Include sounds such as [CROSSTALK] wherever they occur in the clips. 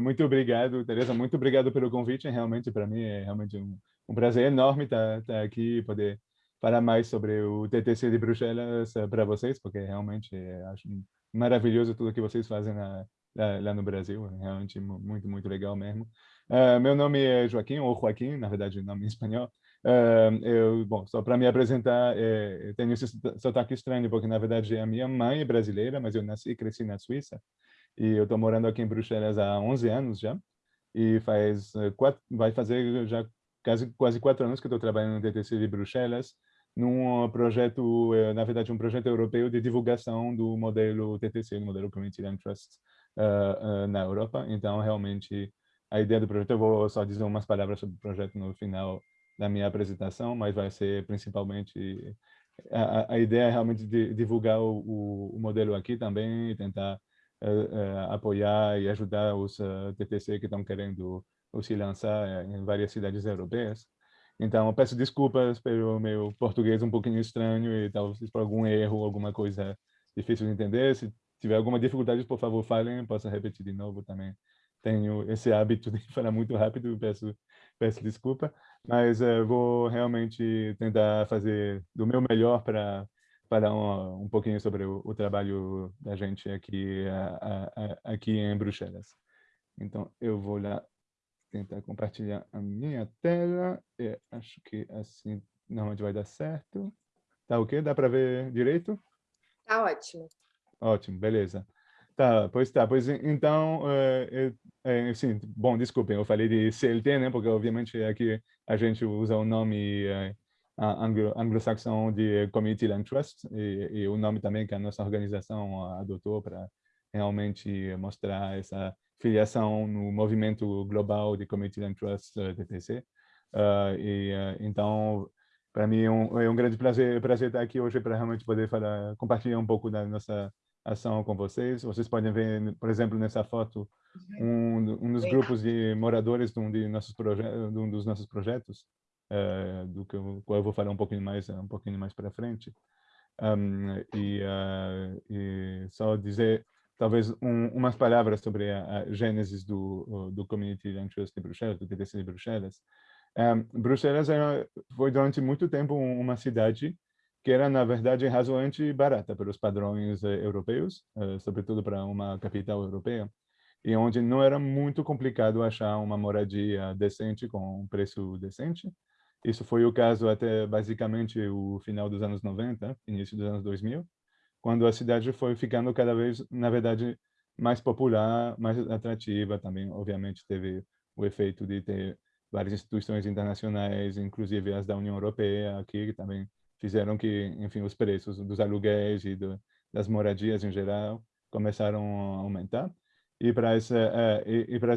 Muito obrigado, Teresa. Muito obrigado pelo convite. Realmente, para mim, é realmente um, um prazer enorme estar, estar aqui e poder falar mais sobre o TTC de Bruxelas eh, para vocês, porque realmente é, acho maravilhoso tudo que vocês fazem lá, lá, lá no Brasil. É realmente muito, muito legal mesmo. Uh, meu nome é Joaquim, ou Joaquim, na verdade, nome em espanhol. Uh, eu, bom, só para me apresentar, é, eu tenho esse sotaque estranho, porque na verdade a minha mãe é brasileira, mas eu nasci e cresci na Suíça. E eu estou morando aqui em Bruxelas há 11 anos já. E faz eh, quatro, vai fazer já quase, quase quatro anos que estou trabalhando no TTC de Bruxelas, num projeto, eh, na verdade, um projeto europeu de divulgação do modelo TTC, do modelo Community Land Trust uh, uh, na Europa. Então, realmente, a ideia do projeto, eu vou só dizer umas palavras sobre o projeto no final da minha apresentação, mas vai ser principalmente, a, a ideia é realmente de divulgar o, o, modelo aqui também e tentar apoiar e ajudar os TTC que estão querendo se lançar em várias cidades europeias. Então, peço desculpas pelo meu português um pouquinho estranho e talvez por algum erro, alguma coisa difícil de entender. Se tiver alguma dificuldade, por favor, falem, posso repetir de novo também. Tenho esse hábito de [LAUGHS] falar muito rápido, peço, peço desculpa, mas uh, vou realmente tentar fazer do meu melhor para falar um, um pouquinho sobre o, o, trabalho da gente aqui, a, a, aqui em Bruxelas. Então, eu vou lá tentar compartilhar a minha tela. É, acho que assim normalmente vai dar certo. Tá ok? Dá para ver direito? Tá ótimo. Ótimo, beleza. Tá, pois tá. Pois então, é, é, sim, bom, desculpem, eu falei de CLT, né? Porque obviamente aqui a gente usa o nome é, anglo-saxão de Community Land Trust e, e, o nome também que a nossa organização adotou para realmente mostrar essa filiação no movimento global de Community Land Trust uh, TTC. Uh, e, uh, então, para mim é um, é um, grande prazer, prazer estar aqui hoje para realmente poder falar, compartilhar um pouco da nossa ação com vocês. Vocês podem ver, por exemplo, nessa foto, um, um dos grupos de moradores de um, de nossos de um dos nossos projetos, uh, do que eu, eu vou falar um pouquinho mais um pouquinho mais para frente. Um, e, uh, e, só dizer talvez um, umas palavras sobre a, a gênesis do, do Community Trust de Bruxelas, do TTC de Bruxelas. Um, Bruxelas era, foi durante muito tempo uma cidade que era, na verdade, razoavelmente barata pelos padrões uh, europeus, uh, sobretudo para uma capital europeia, e onde não era muito complicado achar uma moradia decente com um preço decente. Isso foi o caso até basicamente o final dos anos 90, início dos anos 2000, quando a cidade foi ficando cada vez, na verdade, mais popular, mais atrativa também. Obviamente, teve o efeito de ter várias instituições internacionais, inclusive as da União Europeia aqui, que também fizeram que, enfim, os preços dos aluguéis e do, das moradias em geral começaram a aumentar. E para essa, uh, e, e para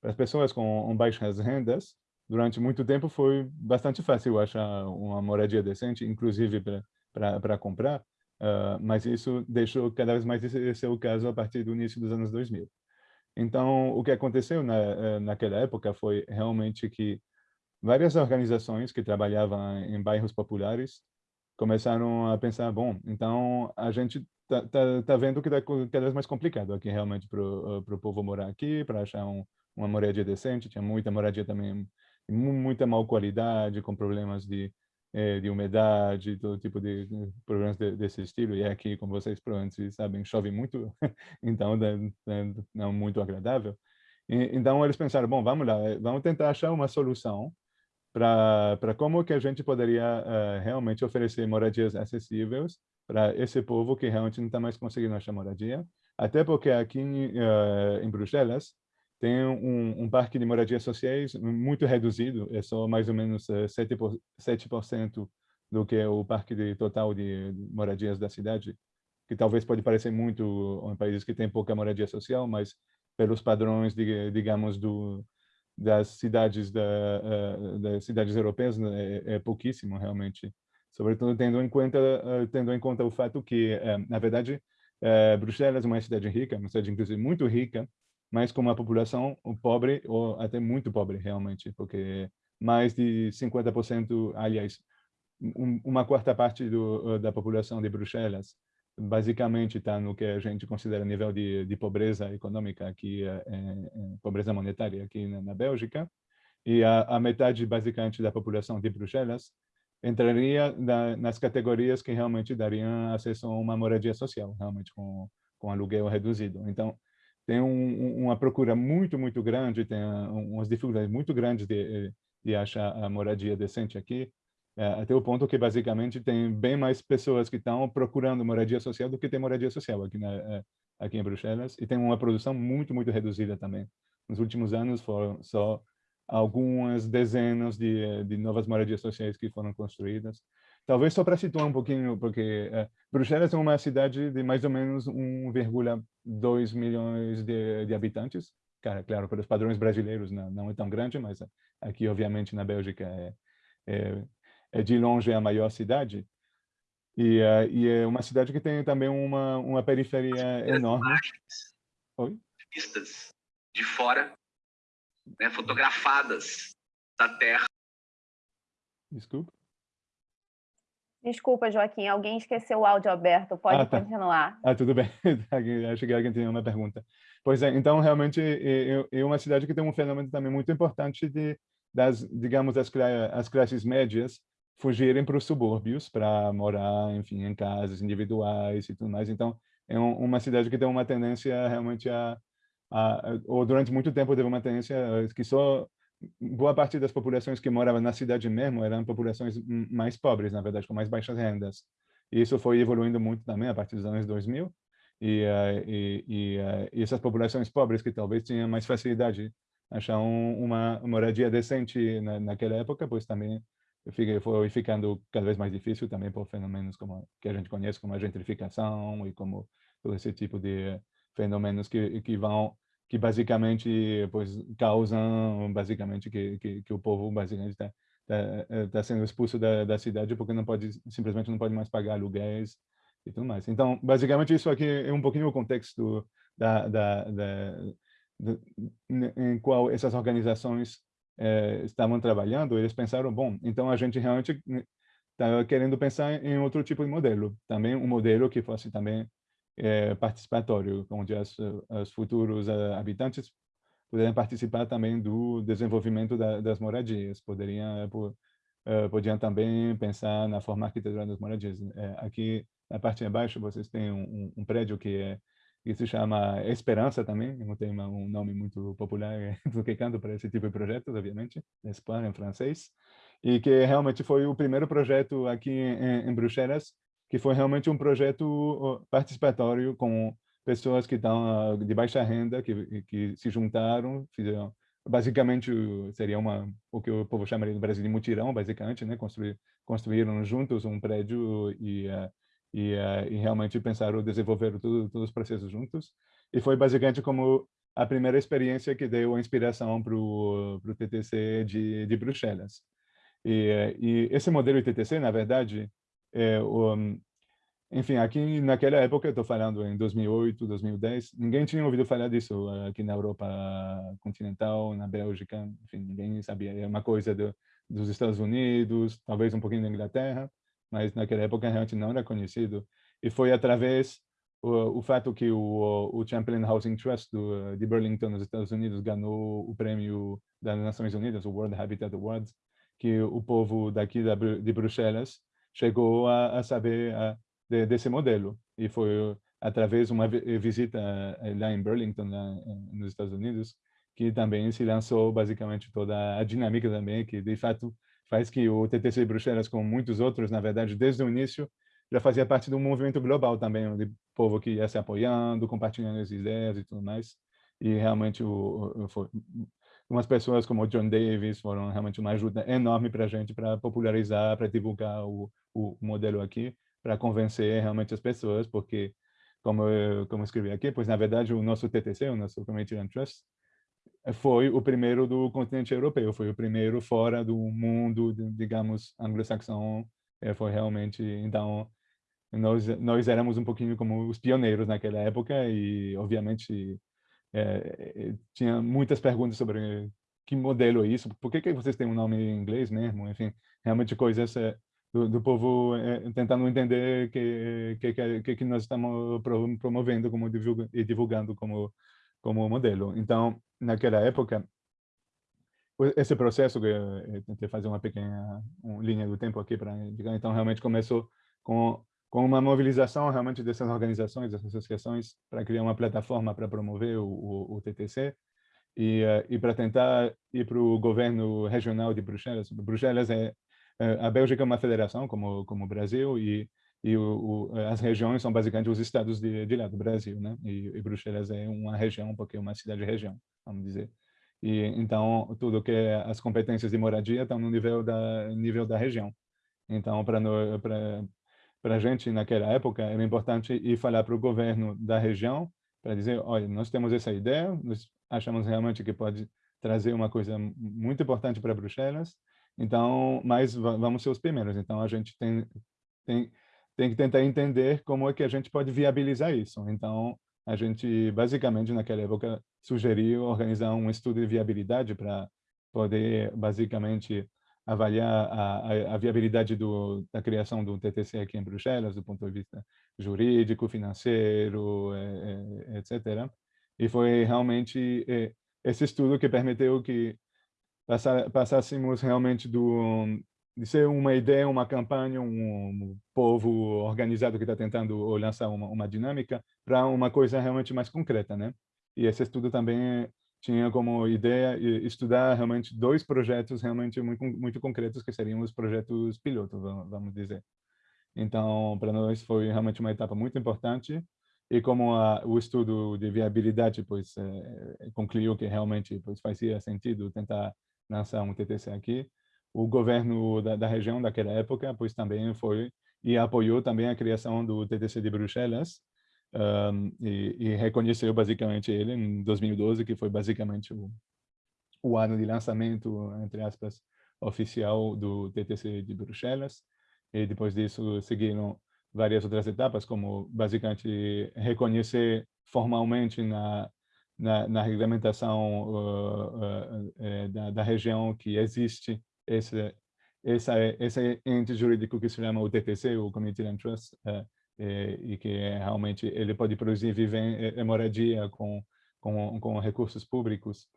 para as pessoas com baixas rendas, durante muito tempo foi bastante fácil achar uma moradia decente, inclusive para comprar, Uh, mas isso deixou cada vez mais esse ser o caso a partir do início dos anos 2000. Então, o que aconteceu na, eh, naquela época foi realmente que várias organizações que trabalhavam em bairros populares começaram a pensar, bom, então a gente tá, tá, tá vendo que está cada vez mais complicado aqui realmente para o povo morar aqui, para achar um, uma moradia decente, tinha muita moradia também, muita má qualidade, com problemas de é, de umidade, todo tipo de problemas de, desse estilo. E aqui, como vocês provavelmente sabem, chove muito, [LAUGHS] então não é muito agradável. E, então eles pensaram, bom, vamos lá, vamos tentar achar uma solução para como que a gente poderia uh, realmente oferecer moradias acessíveis para esse povo que realmente não está mais conseguindo achar moradia. Até porque aqui uh, em Bruxelas, tem um, um, parque de moradias sociais muito reduzido, é só mais ou menos 7%, eh, 7% do que o parque de, total de moradias da cidade, que talvez pode parecer muito em países que têm pouca moradia social, mas pelos padrões, de, digamos, do, das cidades da, uh, das cidades europeias né, é, é, pouquíssimo realmente, sobretudo tendo em conta uh, tendo em conta o fato que, na verdade, Bruxelas é uma cidade rica, uma cidade inclusive muito rica, mas com uma população pobre, ou até muito pobre, realmente, porque mais de 50%, aliás, um, uma quarta parte do, da população de Bruxelas basicamente está no que a gente considera nível de, de pobreza econômica aqui, é, é, pobreza monetária aqui na, na Bélgica, e a, a, metade basicamente da população de Bruxelas entraria na, nas categorias que realmente dariam acesso a uma moradia social, realmente com, com aluguel reduzido. Então, tem um, uma procura muito, muito grande, tem umas dificuldades muito grandes de, de achar a moradia decente aqui, é, até o ponto que basicamente tem bem mais pessoas que estão procurando moradia social do que tem moradia social aqui, na, é, aqui em Bruxelas, e tem uma produção muito, muito reduzida também. Nos últimos anos foram só algumas dezenas de, de novas moradias sociais que foram construídas. Talvez só para situar um pouquinho, porque é, Bruxelas é uma cidade de mais ou menos 1,2 milhões de, de habitantes. Cara, claro, pelos padrões brasileiros não, não é tão grande, mas aqui, obviamente, na Bélgica é, é é de longe a maior cidade. E, uh, e, é uma cidade que tem também uma, uma periferia enorme. Oi? Vistas de fora, né, fotografadas da Terra. Desculpa. Desculpa, Joaquim, alguém esqueceu o áudio aberto, pode ah, tá. continuar. Ah, tudo bem, [LAUGHS] acho que alguém tinha uma pergunta. Pois é, então realmente é, uma cidade que tem um fenômeno também muito importante de, das, digamos, as, as classes médias fugirem para os subúrbios para morar, enfim, em casas individuais e tudo mais. Então, é um, uma cidade que tem uma tendência realmente a, a, ou durante muito tempo teve uma tendência que só boa parte das populações que moravam na cidade mesmo eram populações mais pobres, na verdade, com mais baixas rendas. E isso foi evoluindo muito também a partir dos anos 2000. E, uh, e, e, uh, e essas populações pobres que talvez tinham mais facilidade achar um, uma moradia decente na, naquela época, pois também foi ficando cada vez mais difícil também por fenômenos como que a gente conhece como a gentrificação e como todo esse tipo de fenômenos que que vão que basicamente pois causam basicamente que que, que o povo basicamente está tá, tá sendo expulso da, da cidade porque não pode simplesmente não pode mais pagar aluguéis e tudo mais. Então basicamente isso aqui é um pouquinho o contexto da, da, da, da em qual essas organizações é, estavam trabalhando, eles pensaram, bom, então a gente realmente estava querendo pensar em outro tipo de modelo, também um modelo que fosse também é, participatório, onde as, os futuros habitantes pudessem participar também do desenvolvimento da, das moradias, poderiam uh, podiam também pensar na forma arquitetural das moradias. É, aqui na parte de baixo vocês têm um, um prédio que é que se chama Esperança também, não tem um nome muito popular [LAUGHS] do que canto para esse tipo de projetos, obviamente, Espoir em francês, e que realmente foi o primeiro projeto aqui em, em Bruxelas, que foi realmente um projeto participatório com pessoas que estão de baixa renda, que, que se juntaram, fizeram, basicamente seria uma o que o povo chamaria no Brasil de mutirão, basicamente, né, construir, construíram juntos um prédio e uh, e, uh, e realmente pensaram desenvolver tudo, todos os processos juntos. E foi basicamente como a primeira experiência que deu a inspiração para o TTC de, de Bruxelas. E, e, esse modelo de TTC, na verdade, é, o, enfim, aqui naquela época, estou falando em 2008, 2010, ninguém tinha ouvido falar disso aqui na Europa continental, na Bélgica, enfim, ninguém sabia. É uma coisa do, dos Estados Unidos, talvez um pouquinho da Inglaterra, mas naquela época realmente não era conhecido. E foi através o, o fato que o, o Champlain Housing Trust do, de Burlington, nos Estados Unidos, ganhou o prêmio das Nações Unidas, o World Habitat Awards, que o povo daqui da, de Bruxelas chegou a, a saber a, de, desse modelo. E foi através de uma visita eh, lá em Burlington, lá nos Estados Unidos, que também se lançou basicamente toda a dinâmica também, que de fato faz que o TTC Bruxelas, como muitos outros, na verdade, desde o início, já fazia parte de um movimento global também, de povo que ia se apoiando, compartilhando as ideias e tudo mais. E realmente, o, o, foi, umas pessoas como o John Davis foram realmente uma ajuda enorme para a gente, para popularizar, para divulgar o, o modelo aqui, para convencer realmente as pessoas, porque, como eu, como eu escrevi aqui, pois na verdade o nosso TTC, o nosso Community Land Trust, foi o primeiro do continente europeu, foi o primeiro fora do mundo, digamos, anglo-saxão, é, foi realmente, então, nós, nós éramos um pouquinho como os pioneiros naquela época e, obviamente, é, tinha muitas perguntas sobre que modelo é isso, por que, que vocês têm um nome em inglês mesmo, enfim, realmente coisas do, do povo é, tentando entender que que, que que nós estamos promovendo como divulga, e divulgando como como modelo. Então, naquela época, esse processo que eu tentei fazer uma pequena linha do tempo aqui para então realmente começou com com uma mobilização realmente dessas organizações, dessas associações para criar uma plataforma para promover o, o, o TTC e, uh, e para tentar ir para o governo regional de Bruxelas. Bruxelas é uh, a Bélgica é uma federação como como o Brasil e e o, o, as regiões são basicamente os estados de, de lá do Brasil, né? E, e Bruxelas é uma região porque é uma cidade-região, vamos dizer. E então tudo que é as competências de moradia estão no nível da nível da região. Então para para a gente naquela época era importante ir falar para o governo da região para dizer, olha, nós temos essa ideia, nós achamos realmente que pode trazer uma coisa muito importante para Bruxelas, então, mas vamos ser os primeiros. Então, a gente tem, tem, tem que tentar entender como é que a gente pode viabilizar isso. Então, a gente, basicamente, naquela época, sugeriu organizar um estudo de viabilidade para poder, basicamente, avaliar a, a, viabilidade do, da criação do TTC aqui em Bruxelas, do ponto de vista jurídico, financeiro, é, é, etc. E foi realmente é, esse estudo que permitiu que passássemos realmente do, de ser uma ideia, uma campanha, um povo organizado que está tentando lançar uma, uma dinâmica, para uma coisa realmente mais concreta, né? E esse estudo também tinha como ideia estudar realmente dois projetos realmente muito muito concretos que seriam os projetos piloto, vamos dizer. Então, para nós foi realmente uma etapa muito importante e como a, o estudo de viabilidade pois é, concluiu que realmente pois fazia sentido tentar lançar um TTC aqui, o governo da, da região daquela época pois também foi e apoiou também a criação do TTC de Bruxelas, um, e, e, reconheceu basicamente ele em 2012, que foi basicamente o, o ano de lançamento, entre aspas, oficial do TTC de Bruxelas. E depois disso seguiram várias outras etapas, como basicamente reconhecer formalmente na na, na regulamentação uh, uh, uh, da, da, região que existe esse essa esse ente jurídico que se chama o TTC, o Community Land Trust, uh, e, e que é, realmente ele pode produzir viver, moradia com, com, com recursos públicos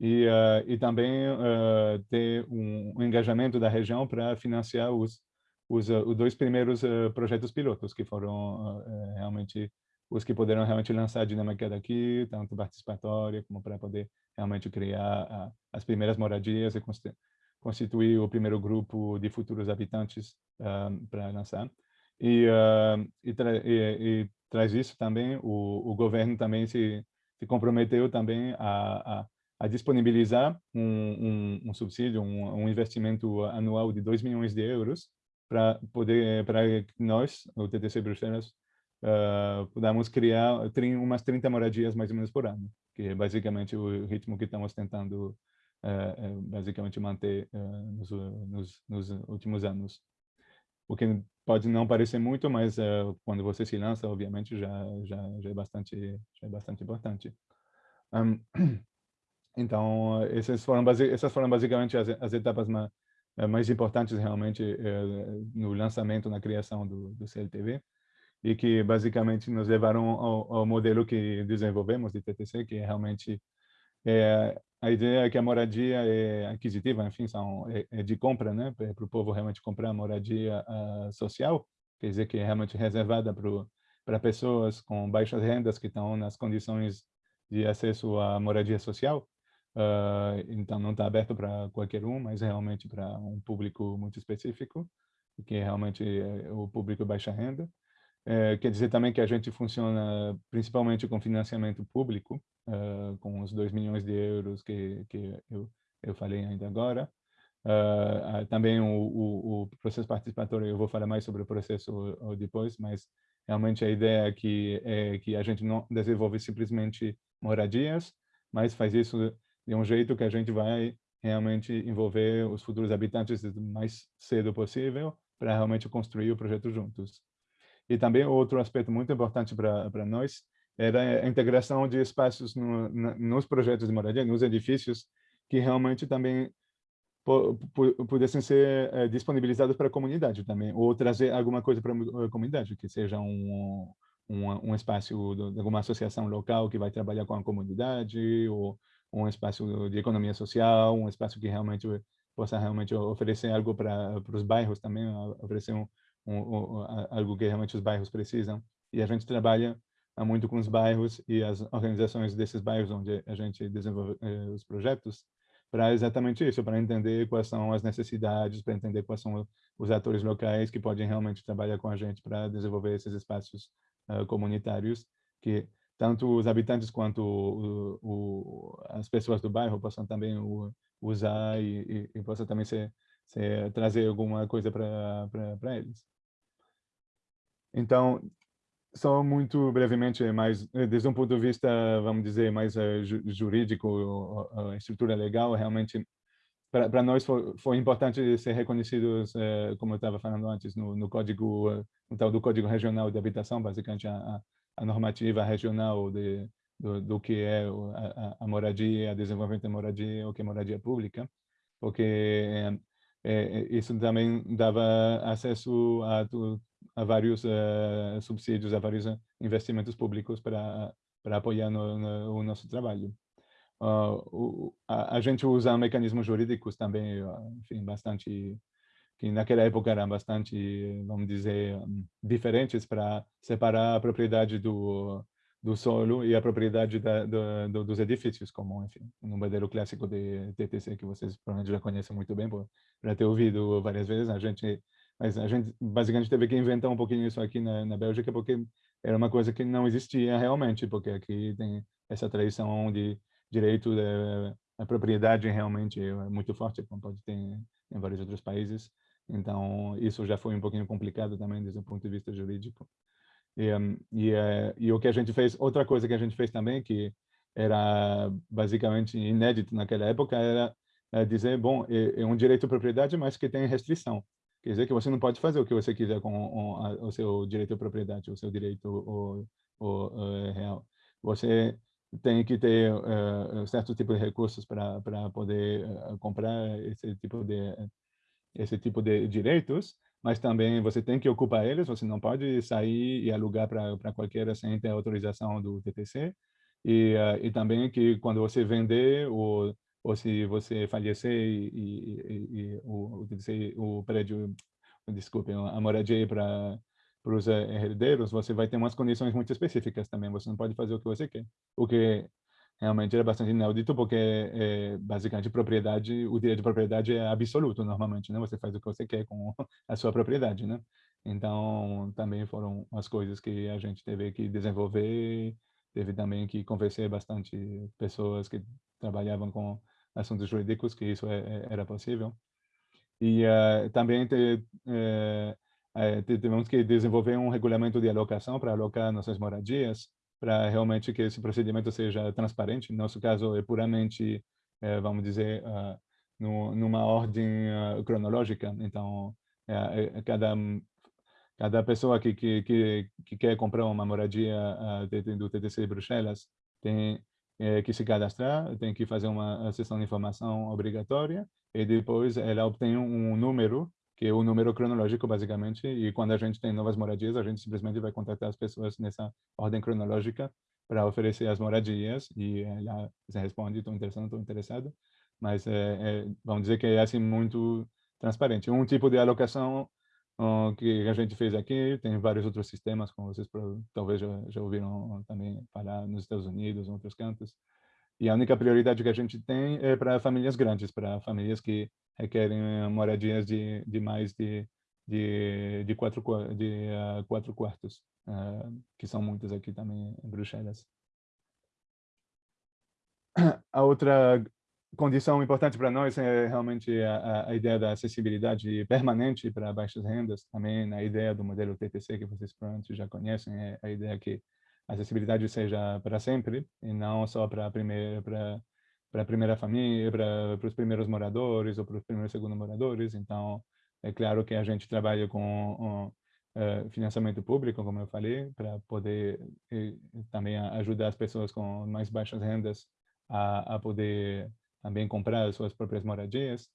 e, uh, e também uh, ter um, um, engajamento da região para financiar os, os, uh, os dois primeiros projetos pilotos, que foram realmente os que poderam realmente lançar a dinâmica daqui, tanto participatória como para poder realmente criar as primeiras moradias e constituir o primeiro grupo de futuros habitantes para lançar. E, uh, e, tra e, e, traz isso também, o, o governo também se, se comprometeu também a, a, a disponibilizar um, um, um subsídio, um, um, investimento anual de 2 milhões de euros para poder, para nós, o TTC Bruxelas, uh, podamos criar umas 30 moradias mais ou menos por ano, que é basicamente o ritmo que estamos tentando uh, basicamente manter uh, nos, nos, nos últimos anos o que pode não parecer muito, mas uh, quando você se lança, obviamente, já, já, já, é, bastante, já é bastante importante. Um, [CLEARS THROAT] então, essas foram, essas foram basicamente as, as etapas mais, eh, mais importantes realmente uh, no lançamento, na criação do, do CLTV, e que basicamente nos levaram ao, ao modelo que desenvolvemos de TTC, que é realmente é, a ideia é que a moradia é aquisitiva, enfim, são, é, é de compra, né, para o povo realmente comprar moradia uh, social, quer dizer que é realmente reservada para pessoas com baixas rendas que estão nas condições de acesso à moradia social. Uh, então, não está aberto para qualquer um, mas realmente para um público muito específico, que é realmente é o público baixa renda. É, quer dizer também que a gente funciona principalmente com financiamento público, uh, com os 2 milhões de euros que, que eu, eu falei ainda agora. Uh, também o, o, o, processo participatório, eu vou falar mais sobre o processo depois, mas realmente a ideia aqui é que a gente não desenvolve simplesmente moradias, mas faz isso de um jeito que a gente vai realmente envolver os futuros habitantes o mais cedo possível para realmente construir o projeto juntos. E também outro aspecto muito importante para nós era a integração de espaços no, na, nos projetos de moradia, nos edifícios, que realmente também pudessem ser é, disponibilizados para a comunidade também, ou trazer alguma coisa para a comunidade, que seja um, um, um espaço de alguma associação local que vai trabalhar com a comunidade, ou um espaço de economia social, um espaço que realmente possa realmente oferecer algo para os bairros também, oferecer um, um, algo que realmente os bairros precisam. E a gente trabalha muito com os bairros e as organizações desses bairros onde a gente desenvolve eh, os projetos, para exatamente isso, para entender quais são as necessidades, para entender quais são os atores locais que podem realmente trabalhar com a gente para desenvolver esses espaços uh, comunitários que tanto os habitantes quanto o, o, as pessoas do bairro possam também o, usar e, e, e possam também ser, ser, trazer alguma coisa para eles. Então, só muito brevemente, mais desde um ponto de vista, vamos dizer, mais uh, jurídico, a estrutura legal, realmente, para nós foi, foi, importante ser reconhecidos, uh, como eu estava falando antes, no, no código, no tal do Código Regional de Habitação, basicamente a, a normativa regional de, do, do que é a, a, moradia, a desenvolvimento da moradia, o que é moradia pública, porque é, isso também dava acesso a, a vários uh, subsídios, a vários investimentos públicos para para apoiar no, no, o nosso trabalho. Uh, o, a, a, gente usa mecanismos jurídicos também, enfim, bastante que naquela época eram bastante, vamos dizer, diferentes para separar a propriedade do do solo e a propriedade da, do, do, dos edifícios, como, enfim, um modelo clássico de TTC que vocês provavelmente já conhecem muito bem, por já ter ouvido várias vezes. A gente, mas a gente basicamente teve que inventar um pouquinho isso aqui na, na Bélgica, porque era uma coisa que não existia realmente, porque aqui tem essa tradição de direito da propriedade realmente é muito forte, como pode ter em vários outros países. Então, isso já foi um pouquinho complicado também desde o ponto de vista jurídico. E, e, uh, e, o que a gente fez, outra coisa que a gente fez também, que era basicamente inédito naquela época, era uh, dizer, bom, é, é, um direito à propriedade, mas que tem restrição. Quer dizer que você não pode fazer o que você quiser com o, o seu direito à propriedade, o seu direito o, o, uh, real. Você tem que ter uh, certo tipo de recursos para poder uh, comprar esse tipo de esse tipo de direitos, mas também você tem que ocupar eles, você não pode sair e alugar para qualquer sem ter autorização do TTC, e, uh, e também que quando você vender ou, ou se você falecer e, e, e o, o, prédio, desculpe, a moradia para para os herdeiros, você vai ter umas condições muito específicas também, você não pode fazer o que você quer, o que realmente era bastante inaudito, porque é, basicamente propriedade, o direito de propriedade é absoluto normalmente, né? Você faz o que você quer com [LAUGHS] a sua propriedade, né? Então, também foram as coisas que a gente teve que desenvolver, teve também que convencer bastante pessoas que trabalhavam com assuntos jurídicos que isso é, é, era possível. E uh, também te, uh, tivemos que desenvolver um regulamento de alocação para alocar nossas moradias, para realmente que esse procedimento seja transparente. No nosso caso, é puramente, vamos dizer, uh, no, numa ordem uh, cronológica. Então, cada cada pessoa que, que, que, que, quer comprar uma moradia uh, do TTC Bruxelas tem é, que se cadastrar, tem que fazer uma sessão de informação obrigatória e depois ela obtém um número que é o número cronológico, basicamente, e quando a gente tem novas moradias, a gente simplesmente vai contatar as pessoas nessa ordem cronológica para oferecer as moradias, e ela se responde, estou interessado, estou interessado, mas é, é, vamos dizer que é assim muito transparente. Um tipo de alocação uh, que a gente fez aqui, tem vários outros sistemas, como vocês talvez já, já ouviram também falar nos Estados Unidos, em outros cantos, e a única prioridade que a gente tem é para famílias grandes, para famílias que requerem eh, moradias de, de mais de, de, de, quatro, de uh, quatro quartos, uh, que são muitas aqui também em Bruxelas. [CLEARS THROAT] A outra condição importante para nós é realmente a, a, ideia da acessibilidade permanente para baixas rendas, também a ideia do modelo TTC, que vocês provavelmente já conhecem, é a ideia que a acessibilidade seja para sempre e não só para a primeira, para para a primeira família, para, para os primeiros moradores ou para os primeiros segundos moradores. Então, é claro que a gente trabalha com um, uh, financiamento público, como eu falei, para poder e, também ajudar as pessoas com mais baixas rendas a, a poder também comprar as suas próprias moradias.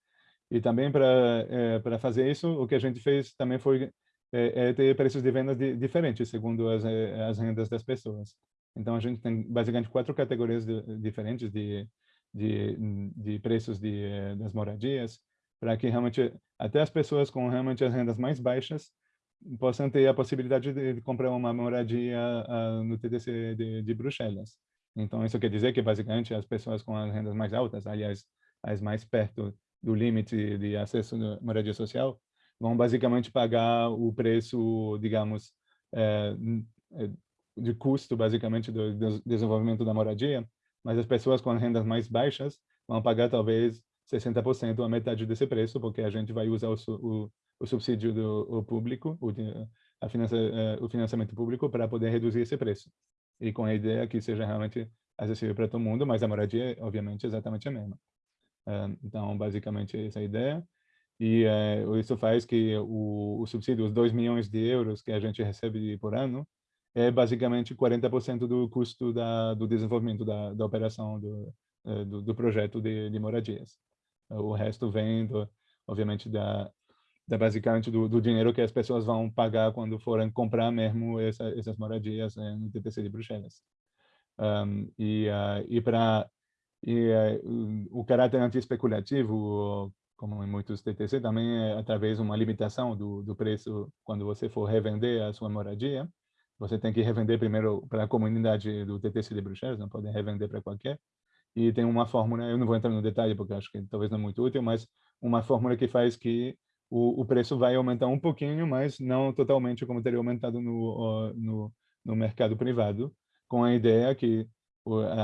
E também para é, para fazer isso, o que a gente fez também foi é, ter preços de vendas de, diferentes, segundo as, as rendas das pessoas. Então, a gente tem basicamente quatro categorias de, diferentes de, de, de preços de, das moradias, para que realmente até as pessoas com realmente as rendas mais baixas possam ter a possibilidade de, de comprar uma moradia uh, no TDC de, de, Bruxelas. Então, isso quer dizer que, basicamente, as pessoas com as rendas mais altas, aliás, as mais perto do limite de acesso à moradia social, vão basicamente pagar o preço, digamos, é, de custo, basicamente, do, desenvolvimento da moradia, mas as pessoas com rendas mais baixas vão pagar talvez 60% a metade desse preço, porque a gente vai usar o, o, o subsídio do o público, o, a finança, uh, o financiamento público para poder reduzir esse preço. E com a ideia que seja realmente acessível para todo mundo, mas a moradia, obviamente, é exatamente a mesma. Uh, então, basicamente, essa é a ideia. E uh, isso faz que o, o subsídio, os 2 milhões de euros que a gente recebe por ano, é basicamente 40% do custo da, do desenvolvimento da, da operação do, do, do projeto de, de moradias. O resto vem, do, obviamente, da, da basicamente do, do, dinheiro que as pessoas vão pagar quando forem comprar mesmo essa, essas moradias né, no TTC de Bruxelas. Um, e uh, e para uh, o caráter anti-especulativo, como em muitos TTC, também é através de uma limitação do, do preço quando você for revender a sua moradia. Você tem que revender primeiro para a comunidade do TTC de Bruxelas, não pode revender para qualquer e tem uma fórmula, eu não vou entrar no detalhe porque acho que talvez não é muito útil, mas uma fórmula que faz que o, o preço vai aumentar um pouquinho, mas não totalmente como teria aumentado no, no, no mercado privado, com a ideia que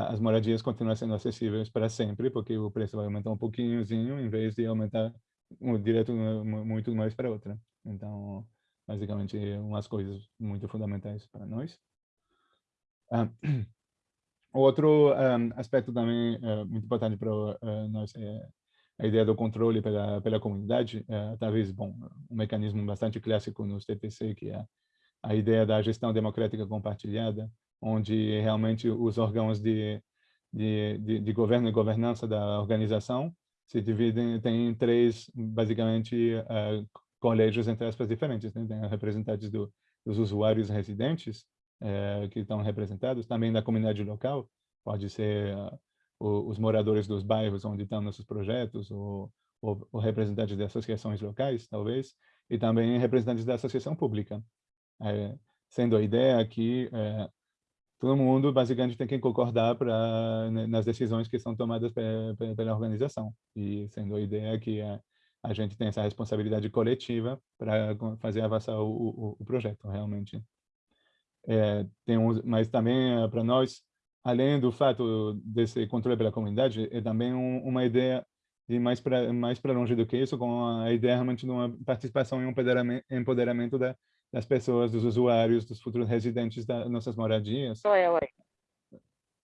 as moradias continuam sendo acessíveis para sempre, porque o preço vai aumentar um pouquinhozinho, em vez de aumentar um, direto muito mais para outra. Então, basicamente, umas coisas muito fundamentais para nós. Ah, [CLEARS THROAT] Outro um, aspecto também uh, muito importante para uh, nós é a ideia do controle pela, pela comunidade, uh, talvez, bom, um mecanismo bastante clássico nos TTC, que é a ideia da gestão democrática compartilhada, onde realmente os órgãos de, de, de, de governo e governança da organização se dividem, tem três, basicamente, uh, colégios, entre aspas, diferentes. Né? Tem representantes do, dos usuários residentes, é, que estão representados, também da comunidade local, pode ser uh, os moradores dos bairros onde estão nossos projetos, ou, ou, ou, representantes de associações locais, talvez, e também representantes da associação pública, é, sendo a ideia que é, todo mundo basicamente tem que concordar para né, nas decisões que são tomadas pela, pela organização, e sendo a ideia que a, a gente tem essa responsabilidade coletiva para fazer avançar o, o, o projeto, realmente. É, tem um, mas também é, para nós, além do fato desse controle pela comunidade, é também um, uma ideia de mais para mais para longe do que isso, com a ideia realmente de uma participação e um empoderamento, empoderamento da, das pessoas, dos usuários, dos futuros residentes das nossas moradias. Eu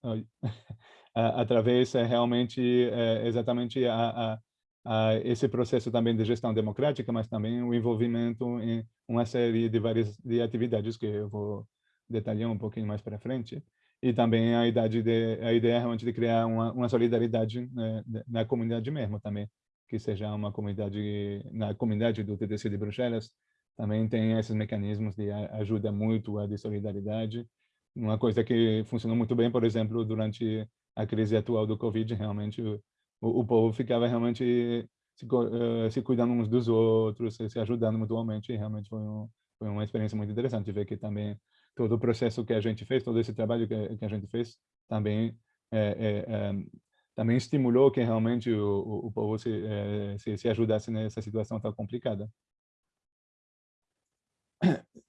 aí. [LAUGHS] Através é, realmente é, exatamente a, a, a, esse processo também de gestão democrática, mas também o envolvimento em uma série de várias de atividades que eu vou detalhar um pouquinho mais para frente. E também a, idade de, a ideia realmente de criar uma, uma solidariedade né, na comunidade mesmo também, que seja uma comunidade, na comunidade do TDC de Bruxelas, também tem esses mecanismos de ajuda mútua, de solidariedade. Uma coisa que funcionou muito bem, por exemplo, durante a crise atual do Covid, realmente o, o povo ficava realmente se, uh, se, cuidando uns dos outros, se ajudando mutuamente, e realmente foi, um, foi uma experiência muito interessante ver que também todo o processo que a gente fez, todo esse trabalho que, que a gente fez, também é, é, também estimulou que realmente o, o, povo se, se, se, ajudasse nessa situação tão complicada.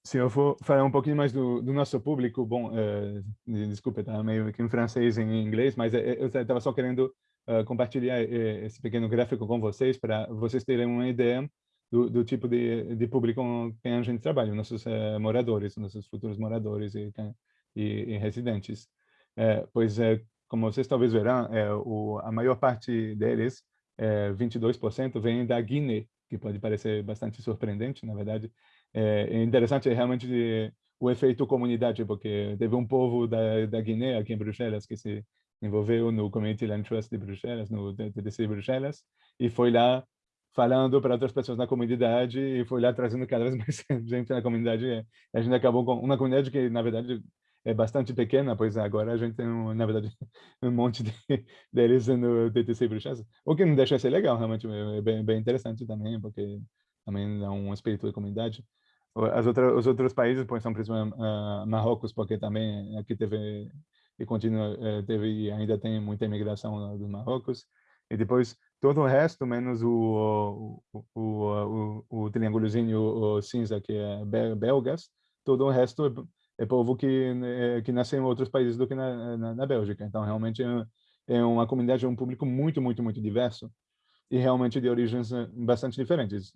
Se eu for falar um pouquinho mais do, do nosso público, bom, é, desculpa, está meio que em francês e em inglês, mas eu estava só querendo uh, compartilhar esse pequeno gráfico com vocês para vocês terem uma ideia do, do tipo de, de público com quem a gente trabalha, nossos é, moradores, nossos futuros moradores e, e, e residentes. É, pois, é, como vocês talvez verão, é, o, a maior parte deles, é, 22%, vem da Guiné, que pode parecer bastante surpreendente, na verdade. É, interessante é realmente o efeito comunidade, porque teve um povo da, da Guiné, aqui em Bruxelas, que se envolveu no Community Land Trust de Bruxelas, no TDC de Bruxelas, e foi lá falando para outras pessoas na comunidade e foi lá trazendo cada vez [LAUGHS] mais gente na comunidade. A gente acabou com uma comunidade que, na verdade, é bastante pequena, pois agora a gente tem, na verdade, [LAUGHS] um monte de, deles no TTC Bruxas, o que não deixa de ser legal, realmente, é bem, bem interessante também, porque também dá um espírito de comunidade. As outras, os outros países, pois, são principalmente uh, Marrocos, porque também aqui teve e continua eh, teve e ainda tem muita imigração do Marrocos. E depois todo o resto, menos o, o, o, o, o triângulozinho cinza, que é belgas, todo o resto é, é povo que, né, que nasceu em outros países do que na, na, na Bélgica. Então, realmente, é, é uma comunidade, é um público muito, muito, muito diverso e realmente de origens eh, bastante diferentes.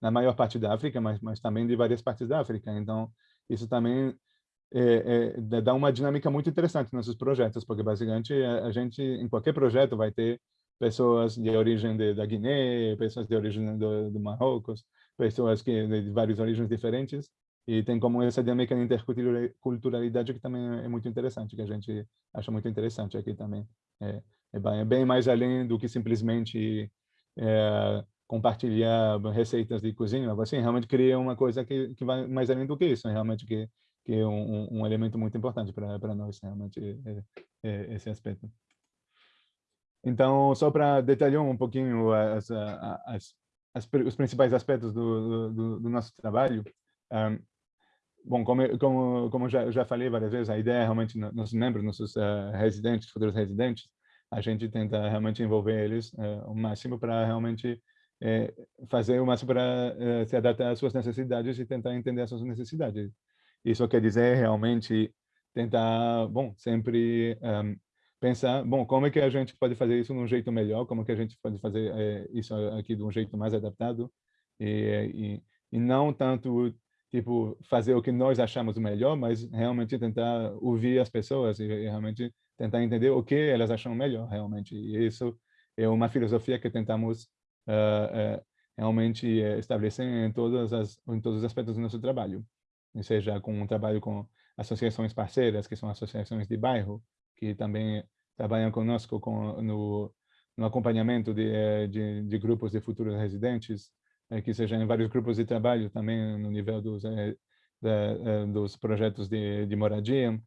Na maior parte da África, mas, mas também de várias partes da África. Então, isso também é, é, dá uma dinâmica muito interessante nos nossos projetos, porque basicamente a, a, gente, em qualquer projeto, vai ter pessoas de origem de, da Guiné, pessoas de origem do, do Marrocos, pessoas que de várias origens diferentes, e tem como essa dinâmica de interculturalidade que também é muito interessante, que a gente acha muito interessante aqui também. É, é, bem, é bem mais além do que simplesmente é, compartilhar receitas de cozinha, mas assim, realmente cria uma coisa que, que vai mais além do que isso, realmente que que é um, um elemento muito importante para nós, realmente, é, é, esse aspecto. Então, só para detalhar um pouquinho as, as, as, os principais aspectos do, do, do nosso trabalho, um, bom, como, como, como já, já falei várias vezes, a ideia é realmente, nossos membros, nossos uh, residentes, futuros residentes, a gente tenta realmente envolver eles uh, o máximo para realmente uh, fazer o máximo para se adaptar às suas necessidades e tentar entender as suas necessidades. Isso quer dizer realmente tentar, bom, sempre um, pensar, bom, como é que a gente pode fazer isso de um jeito melhor, como é que a gente pode fazer é, isso aqui de um jeito mais adaptado? E, e, e não tanto tipo fazer o que nós achamos melhor, mas realmente tentar ouvir as pessoas e, e realmente tentar entender o que elas acham melhor realmente. E isso é uma filosofia que tentamos uh, uh, realmente estabelecer em todas as em todos os aspectos do nosso trabalho. Seja com um trabalho com associações parceiras, que são associações de bairro, que também trabalham conosco com, no, no acompanhamento de, eh, de, de, grupos de futuros residentes, eh, que sejam vários grupos de trabalho também no nível dos, eh, da, dos projetos de, de moradia,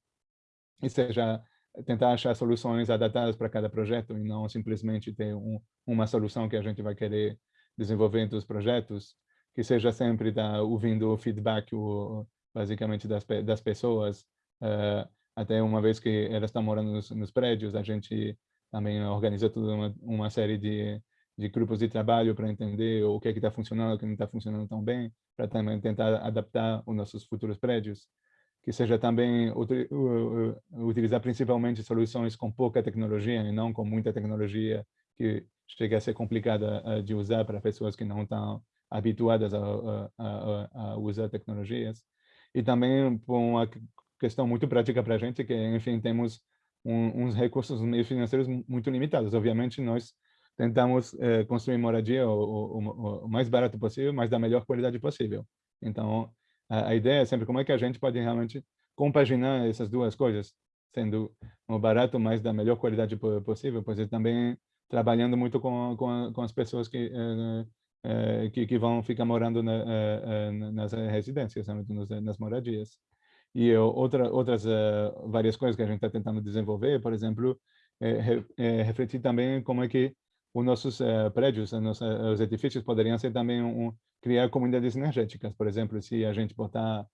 e seja tentar achar soluções adaptadas para cada projeto e não simplesmente ter um, uma solução que a gente vai querer desenvolver entre os projetos, que seja sempre ouvindo o feedback o, basicamente das, das pessoas, uh, até uma vez que elas estão morando nos, nos prédios, a gente também organiza toda uma, uma série de, de grupos de trabalho para entender o que é está funcionando, o que não está funcionando tão bem, para também tentar adaptar os nossos futuros prédios, que seja também utilizar principalmente soluções com pouca tecnologia e não com muita tecnologia que chega a ser complicada uh, de usar para pessoas que não estão habituadas a, a, a, a usar tecnologias. E também por uma questão muito prática para a gente, que, enfim, temos um, uns recursos financeiros muito limitados. Obviamente, nós tentamos eh, construir moradia o, o, o, mais barato possível, mas da melhor qualidade possível. Então, a, a, ideia é sempre como é que a gente pode realmente compaginar essas duas coisas, sendo o barato, mas da melhor qualidade possível, pois é também trabalhando muito com, com, com as pessoas que eh, eh, que, que, vão ficar morando na, eh, eh, nas residências, nas moradias. E outra, outras várias coisas que a gente está tentando desenvolver, por exemplo, é, refletir também como é que os nossos prédios, os, nossos, os edifícios poderiam ser também um, criar comunidades energéticas, por exemplo, se a gente botar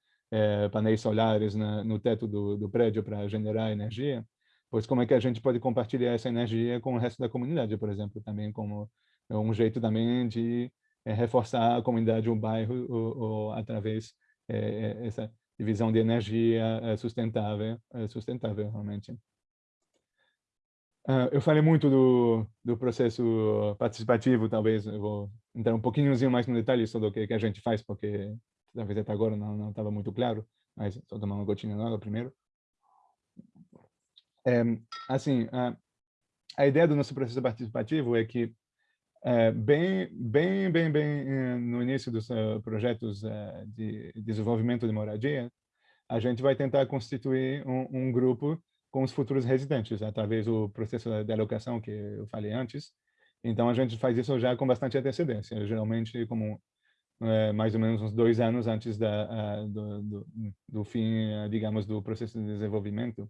painéis solares na, no teto do, do prédio para generar energia, pois como é que a gente pode compartilhar essa energia com o resto da comunidade, por exemplo, também como é um jeito também de é, reforçar a comunidade, o bairro, ou, ou através é, essa divisão de energia sustentável, sustentável realmente. Uh, eu falei muito do, do processo participativo, talvez eu vou entrar um pouquinho mais no detalhe sobre o que, que a gente faz, porque talvez até agora não estava muito claro, mas só tomar uma gotinha d'água primeiro. É, assim, a ideia do nosso processo participativo é que é, bem, bem, bem, bem eh, no início dos uh, projetos uh, de desenvolvimento de moradia, a gente vai tentar constituir um, um, grupo com os futuros residentes, através do processo de alocação que eu falei antes, Então, a gente faz isso já com bastante antecedência, geralmente como é, mais ou menos uns dois anos antes da, do, do, do, fim, digamos, do processo de desenvolvimento.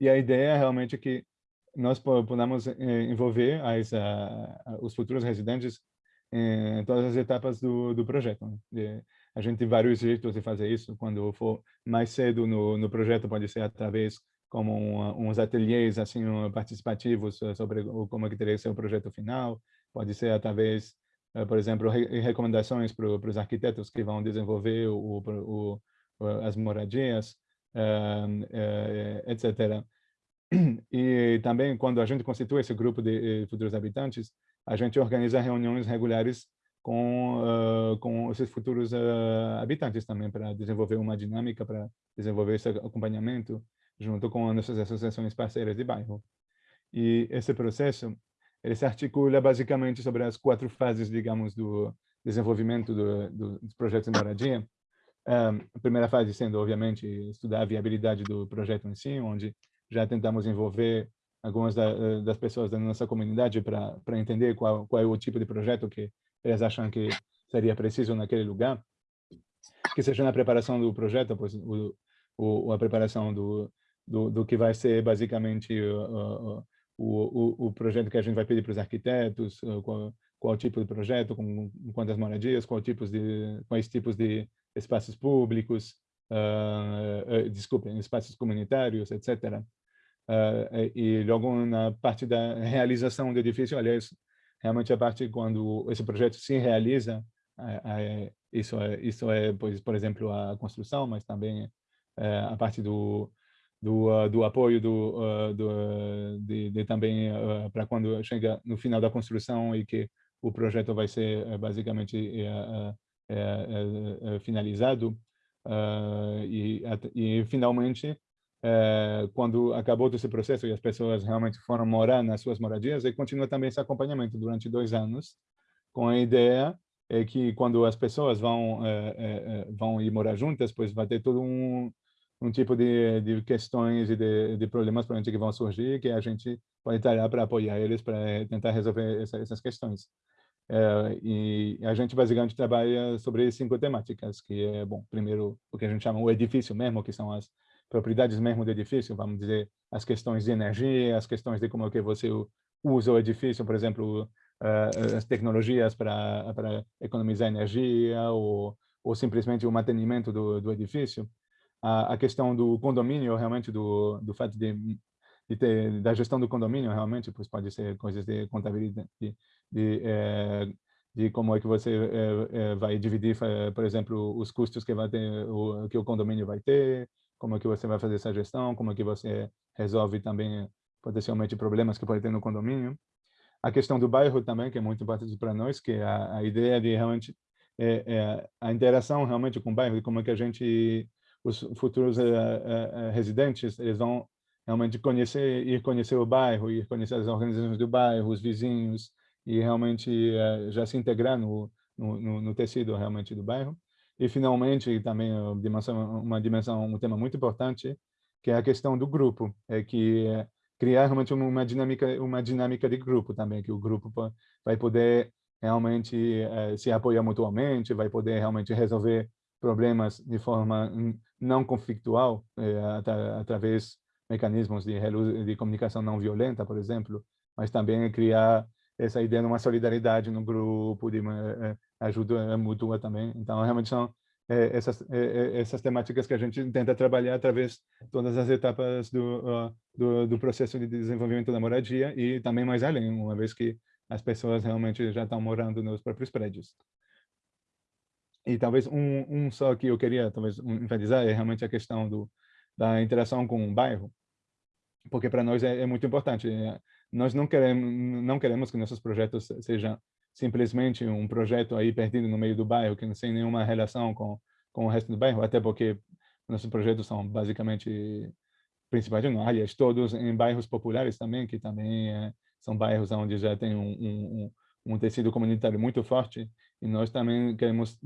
E a ideia é realmente que nós podemos envolver as, os futuros residentes em todas as etapas do, do projeto. Né? A gente tem vários jeitos de fazer isso. Quando for mais cedo no, no projeto, pode ser através como uns ateliês assim participativos sobre como é que teria que ser o projeto final. Pode ser através, eh, por exemplo, re recomendações para os arquitetos que vão desenvolver o, o, o as moradias, uh, uh, etc. [CLEARS THROAT] E também, quando a gente constitui esse grupo de eh, futuros habitantes, a gente organiza reuniões regulares com, uh, com esses futuros uh, habitantes também, para desenvolver uma dinâmica, para desenvolver esse acompanhamento junto com nossas associações parceiras de bairro. E esse processo, ele se articula basicamente sobre as quatro fases, digamos, do desenvolvimento do, do, dos projetos de moradia. Um, a primeira fase sendo, obviamente, estudar a viabilidade do projeto em si, onde já tentamos envolver algumas da, das pessoas da nossa comunidade para entender qual, qual é o tipo de projeto que eles acham que seria preciso naquele lugar, que seja na preparação do projeto, pois o, o, a preparação do, do, do que vai ser basicamente o, o, o, projeto que a gente vai pedir para os arquitetos, qual, qual tipo de projeto, com quantas moradias, qual tipos de, quais tipos de espaços públicos, uh, uh, desculpem, espaços comunitários, etc. Uh, e logo na parte da realização do edifício, aliás, realmente a parte quando esse projeto se realiza, é, é, isso é, isso é pois, por exemplo, a construção, mas também é, a parte do, do, uh, do apoio do, uh, do de, de, também uh, para quando chega no final da construção e que o projeto vai ser basicamente finalizado e, e finalmente é, quando acabou todo esse processo e as pessoas realmente foram morar nas suas moradias, e continua também esse acompanhamento durante dois anos, com a ideia é que quando as pessoas vão é, vão ir morar juntas, pois vai ter todo um um tipo de, de questões e de, de problemas para que vão surgir que a gente pode estar lá para apoiar eles para tentar resolver essa, essas questões. É, e a gente basicamente trabalha sobre cinco temáticas, que é, bom, primeiro o que a gente chama o edifício mesmo, que são as propriedades mesmo do edifício, vamos dizer, as questões de energia, as questões de como é que você usa o edifício, por exemplo, uh, as tecnologias para para economizar energia ou ou simplesmente o mantenimento do, do edifício. A, a questão do condomínio, realmente, do, do fato de, de ter, da gestão do condomínio, realmente, pois pode ser coisas de contabilidade, de, de, é, de como é que você vai dividir, por exemplo, os custos que vai ter, que o condomínio vai ter, como é que você vai fazer essa gestão, como é que você resolve também potencialmente problemas que pode ter no condomínio. A questão do bairro também, que é muito importante para nós, que é a, a ideia de realmente é, é, a interação realmente com o bairro, como é que a gente, os futuros é, residentes, eles vão realmente conhecer, ir conhecer o bairro, ir conhecer as organizações do bairro, os vizinhos, e realmente já se integrar no, no, no tecido realmente do bairro. E, finalmente, também uma dimensão, uma dimensão, um tema muito importante, que é a questão do grupo, é que é criar realmente uma dinâmica, uma dinâmica de grupo também, que o grupo vai poder realmente é, se apoiar mutuamente, vai poder realmente resolver problemas de forma não conflitual, é, através de mecanismos de, de comunicação não violenta, por exemplo, mas também criar essa ideia de uma solidariedade no grupo, de uma, ajuda mútua também. Então, realmente são é, essas, é, essas temáticas que a gente tenta trabalhar através de todas as etapas do, uh, do, do, processo de desenvolvimento da moradia e também mais além, uma vez que as pessoas realmente já estão morando nos próprios prédios. E talvez um, um só que eu queria talvez enfatizar é realmente a questão do, da interação com o bairro, porque para nós é, é, muito importante. Nós não queremos, não queremos que nossos projetos sejam simplesmente um projeto aí perdido no meio do bairro, que não tem nenhuma relação com, com o resto do bairro, até porque nossos projetos são basicamente, principalmente, não, aliás, todos em bairros populares também, que também é, são bairros onde já tem um, um, um, tecido comunitário muito forte, e nós também queremos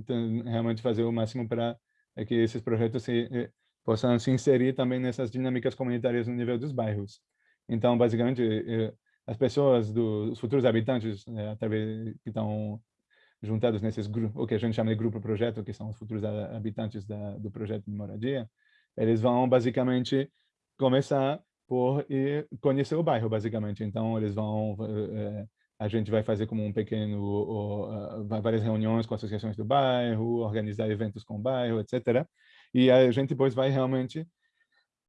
realmente fazer o máximo para é que esses projetos se, é, possam se inserir também nessas dinâmicas comunitárias no nível dos bairros. Então, basicamente, é, as pessoas, dos futuros habitantes, é, através que estão juntados nesses grupos, o que a gente chama de grupo projeto, que são os futuros habitantes da, do projeto de moradia, eles vão basicamente começar por ir conhecer o bairro, basicamente. Então, eles vão, é, a gente vai fazer como um pequeno, várias reuniões com associações do bairro, organizar eventos com o bairro, etc. E a gente depois vai realmente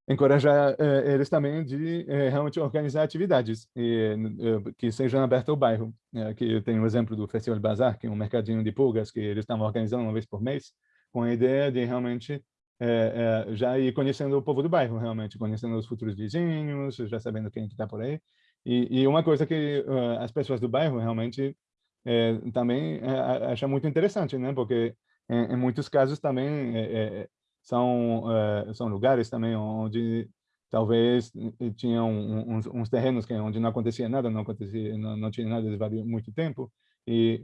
encorajar eh, eles também de eh, realmente organizar atividades e, eh, que sejam abertas ao bairro. Aqui tem um exemplo do Festival Bazar, que é um mercadinho de pulgas que eles estão organizando uma vez por mês, com a ideia de realmente já ir conhecendo o povo do bairro, realmente, conhecendo os futuros vizinhos, já sabendo quem está por aí. E, e, uma coisa que uh, as pessoas do bairro realmente também acham muito interessante, né? Porque em, em muitos casos também são uh, são lugares também onde talvez tinham uns, uns, terrenos que onde não acontecia nada, não acontecia, não, não tinha nada de muito tempo e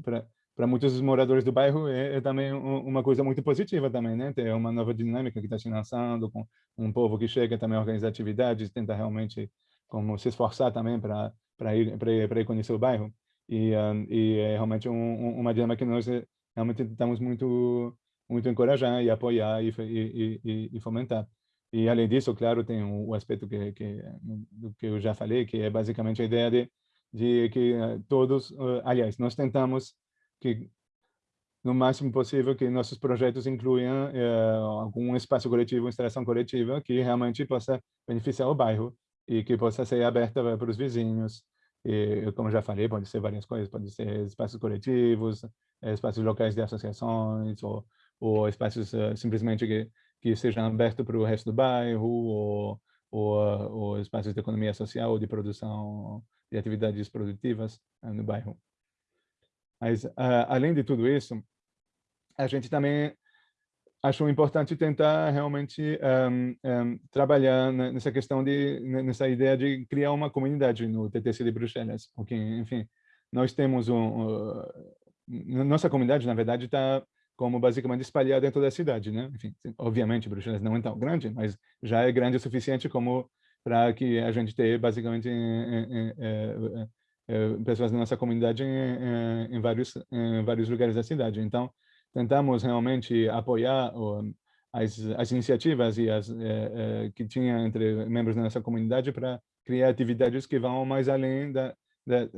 para muitos moradores do bairro é, é também uma coisa muito positiva também, né? Ter uma nova dinâmica que está se lançando com um povo que chega também a organizar atividades, tenta realmente como se esforçar também para para ir para ir, conhecer o bairro e um, e é realmente um, uma dinâmica que nós eh, realmente estamos muito muito encorajar e apoiar e, e, e, e fomentar. E além disso, claro, tem o, aspecto que, que que eu já falei, que é basicamente a ideia de, de que eh, todos, uh, aliás, nós tentamos que no máximo possível que nossos projetos incluam uh, algum espaço coletivo, instalação coletiva que realmente possa beneficiar o bairro e que possa ser aberta para os vizinhos. E, como já falei, pode ser várias coisas, pode ser espaços coletivos, espaços locais de associações, ou ou espaços uh, simplesmente que, que sejam abertos para o resto do bairro, ou, ou, uh, ou, espaços de economia social ou de produção de atividades produtivas uh, no bairro. Mas, além de tudo isso, a gente também achou importante tentar realmente um, um, trabalhar nessa questão de nessa ideia de criar uma comunidade no TTC de Bruxelas, porque enfim nós temos um nossa comunidade na verdade está como basicamente espalhar dentro da cidade, né? Enfim, obviamente Bruxelas não é tão grande, mas já é grande o suficiente como para que a gente tenha basicamente é, é, é, pessoas da nossa comunidade em, em, vários em vários lugares da cidade. Então, tentamos realmente apoiar o, as, as iniciativas e as que tinha entre membros da nossa comunidade para criar atividades que vão mais além da, da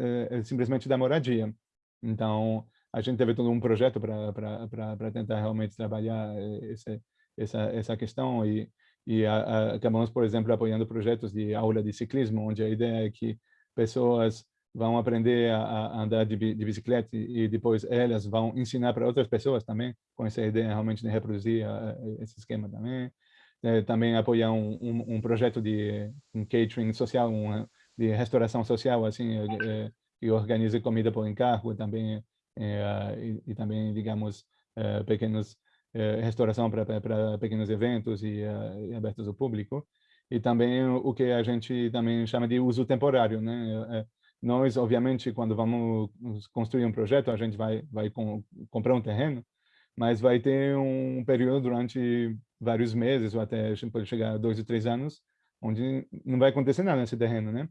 simplesmente da moradia. Então, a gente teve todo um projeto para tentar realmente trabalhar eh, esse, essa, essa questão e, e a, a, acabamos, por exemplo, apoiando projetos de aula de ciclismo, onde a ideia é que pessoas vão aprender a, a andar de, de, bicicleta e depois elas vão ensinar para outras pessoas também, com essa ideia realmente de reproduzir a, esse esquema também. É, também apoiar um, um, um, projeto de um catering social, de restauração social, assim, é, que organiza comida por encargo, também e, e, também, digamos, é, pequenos é, restauração para pequenos eventos e, e, abertos ao público. E também o que a gente também chama de uso temporário, né? Nós, obviamente, quando vamos construir um projeto, a gente vai vai com, comprar um terreno, mas vai ter um período durante vários meses ou até pode chegar a dois ou três anos, onde não vai acontecer nada nesse terreno, né?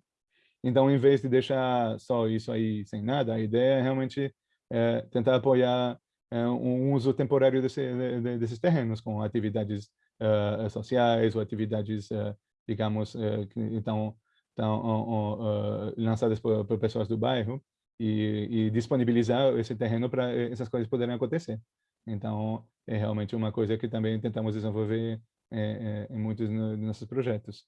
Então, em vez de deixar só isso aí sem nada, a ideia é realmente é, tentar apoiar é, um uso temporário desse, de, desses terrenos com atividades uh, sociais ou atividades, uh, digamos, uh, que estão, estão lançadas por, por, pessoas do bairro e, e disponibilizar esse terreno para essas coisas poderem acontecer. Então, é realmente uma coisa que também tentamos desenvolver é, é, em muitos dos nossos projetos.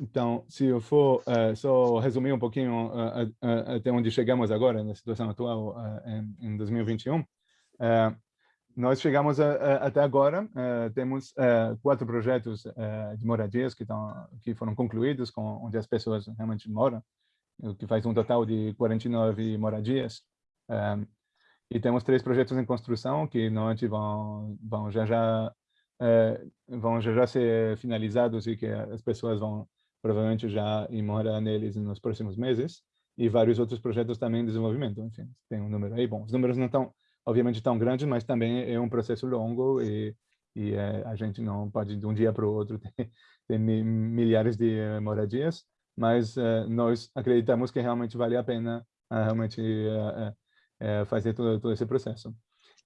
Então, se eu for uh, só resumir um pouquinho uh, uh, até onde chegamos agora, na situação atual em, em, 2021, nós chegamos a, a, até agora, temos quatro projetos de moradias que, estão, que foram concluídos, com, onde as pessoas realmente moram, o que faz um total de 49 moradias. e temos três projetos em construção que não vão, vão já já vão já já ser finalizados e que as pessoas vão provavelmente já ir morar neles nos próximos meses, e vários outros projetos também em desenvolvimento. Enfim, tem um número aí. Bom, os números não estão, obviamente, tão grandes, mas também é um processo longo e, e é, a gente não pode, de um dia para o outro, [LAUGHS] ter, ter milhares de uh, moradias, mas nós acreditamos que realmente vale a pena realmente fazer todo, todo esse processo.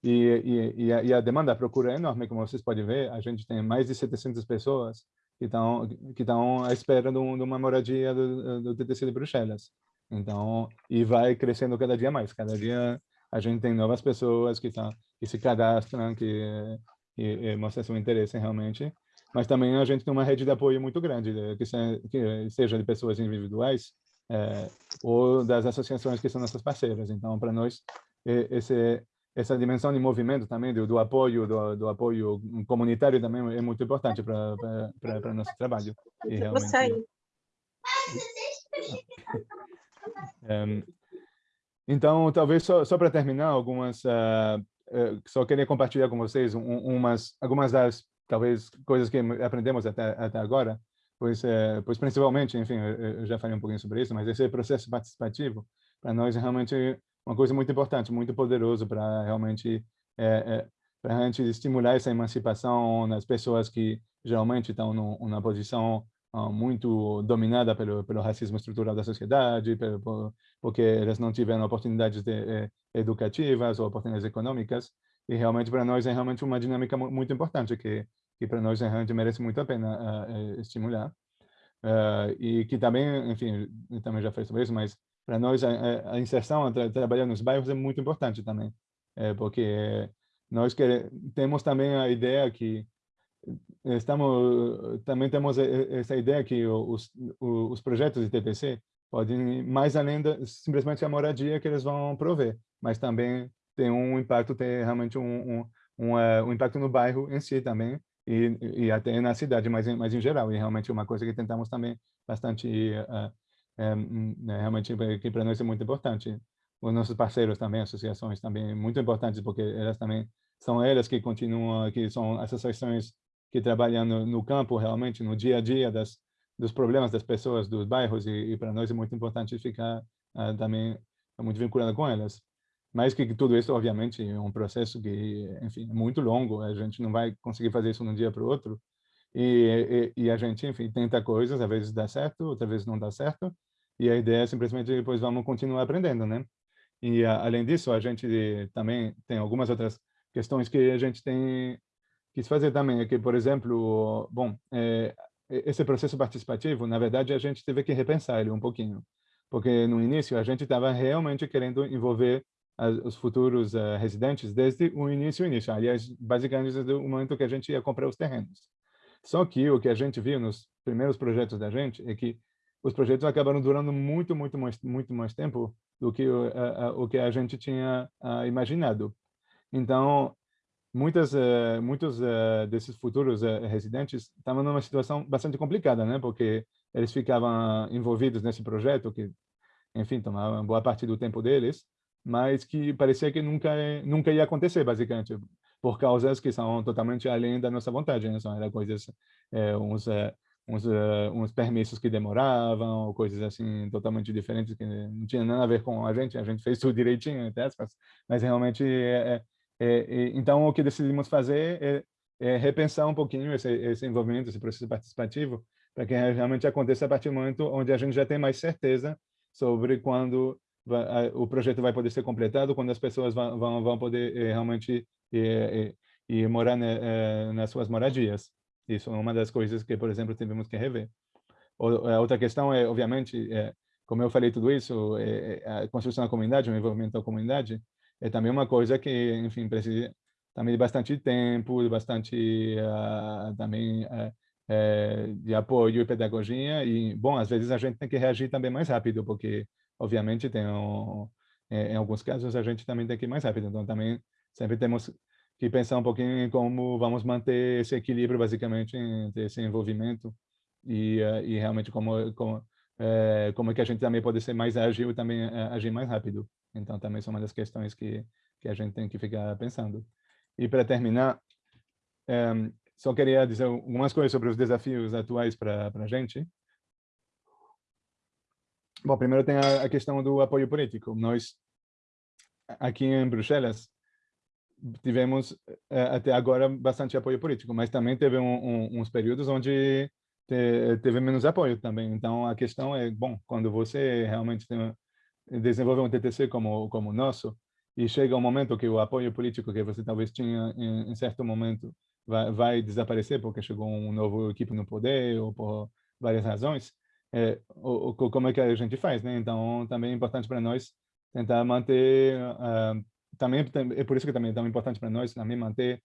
E, e, e, a, e, a, demanda, a procura é enorme, como vocês podem ver, a gente tem mais de 700 pessoas que estão que estão à espera de, um, uma moradia do, do TTC de Bruxelas. Então, e vai crescendo cada dia mais. Cada dia a gente tem novas pessoas que estão que se cadastram, que, que mostram seu interesse realmente. Mas também a gente tem uma rede de apoio muito grande, que, se, que seja de pessoas individuais é, ou das associações que são nossas parceiras. Então, para nós, esse essa dimensão de movimento também do, do apoio do, do, apoio comunitário também é muito importante para para nosso trabalho. E realmente um, então talvez só, só para terminar algumas uh, uh, só queria compartilhar com vocês um, umas algumas das talvez coisas que aprendemos até até agora pois uh, pois principalmente enfim eu já falei um pouquinho sobre isso mas esse processo participativo para nós é realmente uma coisa muito importante, muito poderoso para realmente é, é, para a gente estimular essa emancipação nas pessoas que geralmente estão numa posição uh, muito dominada pelo pelo racismo estrutural da sociedade, pelo, por, porque elas não tiveram oportunidades de, eh, educativas ou oportunidades econômicas. E realmente para nós é realmente uma dinâmica muito importante que que para nós realmente merece muito a pena uh, estimular. Uh, e que também, enfim, também já falei sobre isso, mas para nós a, a, inserção, tra trabalhar nos bairros é muito importante também, é, porque nós quer, temos também a ideia que estamos também temos essa ideia que os os projetos de TPC podem ir mais além da simplesmente a moradia que eles vão prover, mas também tem um impacto, tem realmente um, um, um, um impacto no bairro em si também, e, e até na cidade, mas, mas em geral, e realmente é uma coisa que tentamos também bastante uh, é, né, realmente que para nós é muito importante. Os nossos parceiros também, associações também, muito importantes, porque elas também são elas que continuam, que são associações que trabalham no, no campo, realmente, no dia a dia das, dos problemas das pessoas, dos bairros, e, e para nós é muito importante ficar uh, também muito vinculado com elas. Mas que tudo isso, obviamente, é um processo que, enfim, é muito longo, a gente não vai conseguir fazer isso de um dia para o outro, e, e, e, a gente, enfim, tenta coisas, às vezes dá certo, outras vezes não dá certo, e a ideia é simplesmente depois vamos continuar aprendendo, né? E a, além disso, a gente também tem algumas outras questões que a gente tem quis fazer também, é que, por exemplo, bom, é, esse processo participativo, na verdade, a gente teve que repensar ele um pouquinho, porque no início a gente estava realmente querendo envolver as, os futuros uh, residentes desde o início, início, aliás, basicamente desde o momento que a gente ia comprar os terrenos. Só que o que a gente viu nos primeiros projetos da gente é que os projetos acabaram durando muito, muito mais, muito mais tempo do que o, que a gente tinha imaginado. Então, muitas, uh, muitos uh, desses futuros uh, residentes estavam numa situação bastante complicada, né? Porque eles ficavam envolvidos nesse projeto que, enfim, tomava boa parte do tempo deles, mas que parecia que nunca nunca ia acontecer, basicamente por causas que são totalmente além da nossa vontade, né? São coisas, é, uns, é, uns, uh, uns permissos que demoravam, coisas assim totalmente diferentes que não tinha nada a ver com a gente, a gente fez tudo direitinho, entre mas realmente, é, é, é, então o que decidimos fazer é, é repensar um pouquinho esse, esse envolvimento, esse processo participativo, para que realmente aconteça a partir do momento onde a gente já tem mais certeza sobre quando o projeto vai poder ser completado, quando as pessoas vão, vão poder realmente e, e, e morar ne, eh, nas suas moradias. Isso é uma das coisas que, por exemplo, tivemos que rever. Outra questão é, obviamente, é, como eu falei tudo isso, é, é, a construção da comunidade, o envolvimento da comunidade, é também uma coisa que, enfim, precisa também de bastante tempo, de bastante uh, também uh, de apoio e pedagogia. E, bom, às vezes a gente tem que reagir também mais rápido, porque, obviamente, tem um, em alguns casos a gente também tem que ir mais rápido. Então, também sempre temos que pensar um pouquinho em como vamos manter esse equilíbrio, basicamente, entre esse envolvimento e, uh, e realmente como, como, uh, como é que a gente também pode ser mais ágil e também uh, agir mais rápido. Então, também são uma das questões que, que a gente tem que ficar pensando. E, para terminar, só queria dizer algumas coisas sobre os desafios atuais para a gente. Bom, primeiro tem a, a questão do apoio político. Nós, aqui em Bruxelas, tivemos eh, até agora bastante apoio político, mas também teve um, um, uns períodos onde teve menos apoio também. Então, a questão é, bom, quando você realmente tem, desenvolve um TTC como como o nosso, e chega um momento que o apoio político que você talvez tinha em, em certo momento vai, vai, desaparecer porque chegou um novo equipe no poder ou por várias razões, é, o, o, como é que a gente faz, né? Então, também é importante para nós tentar manter, uh, também é por isso que também é tão importante para nós também manter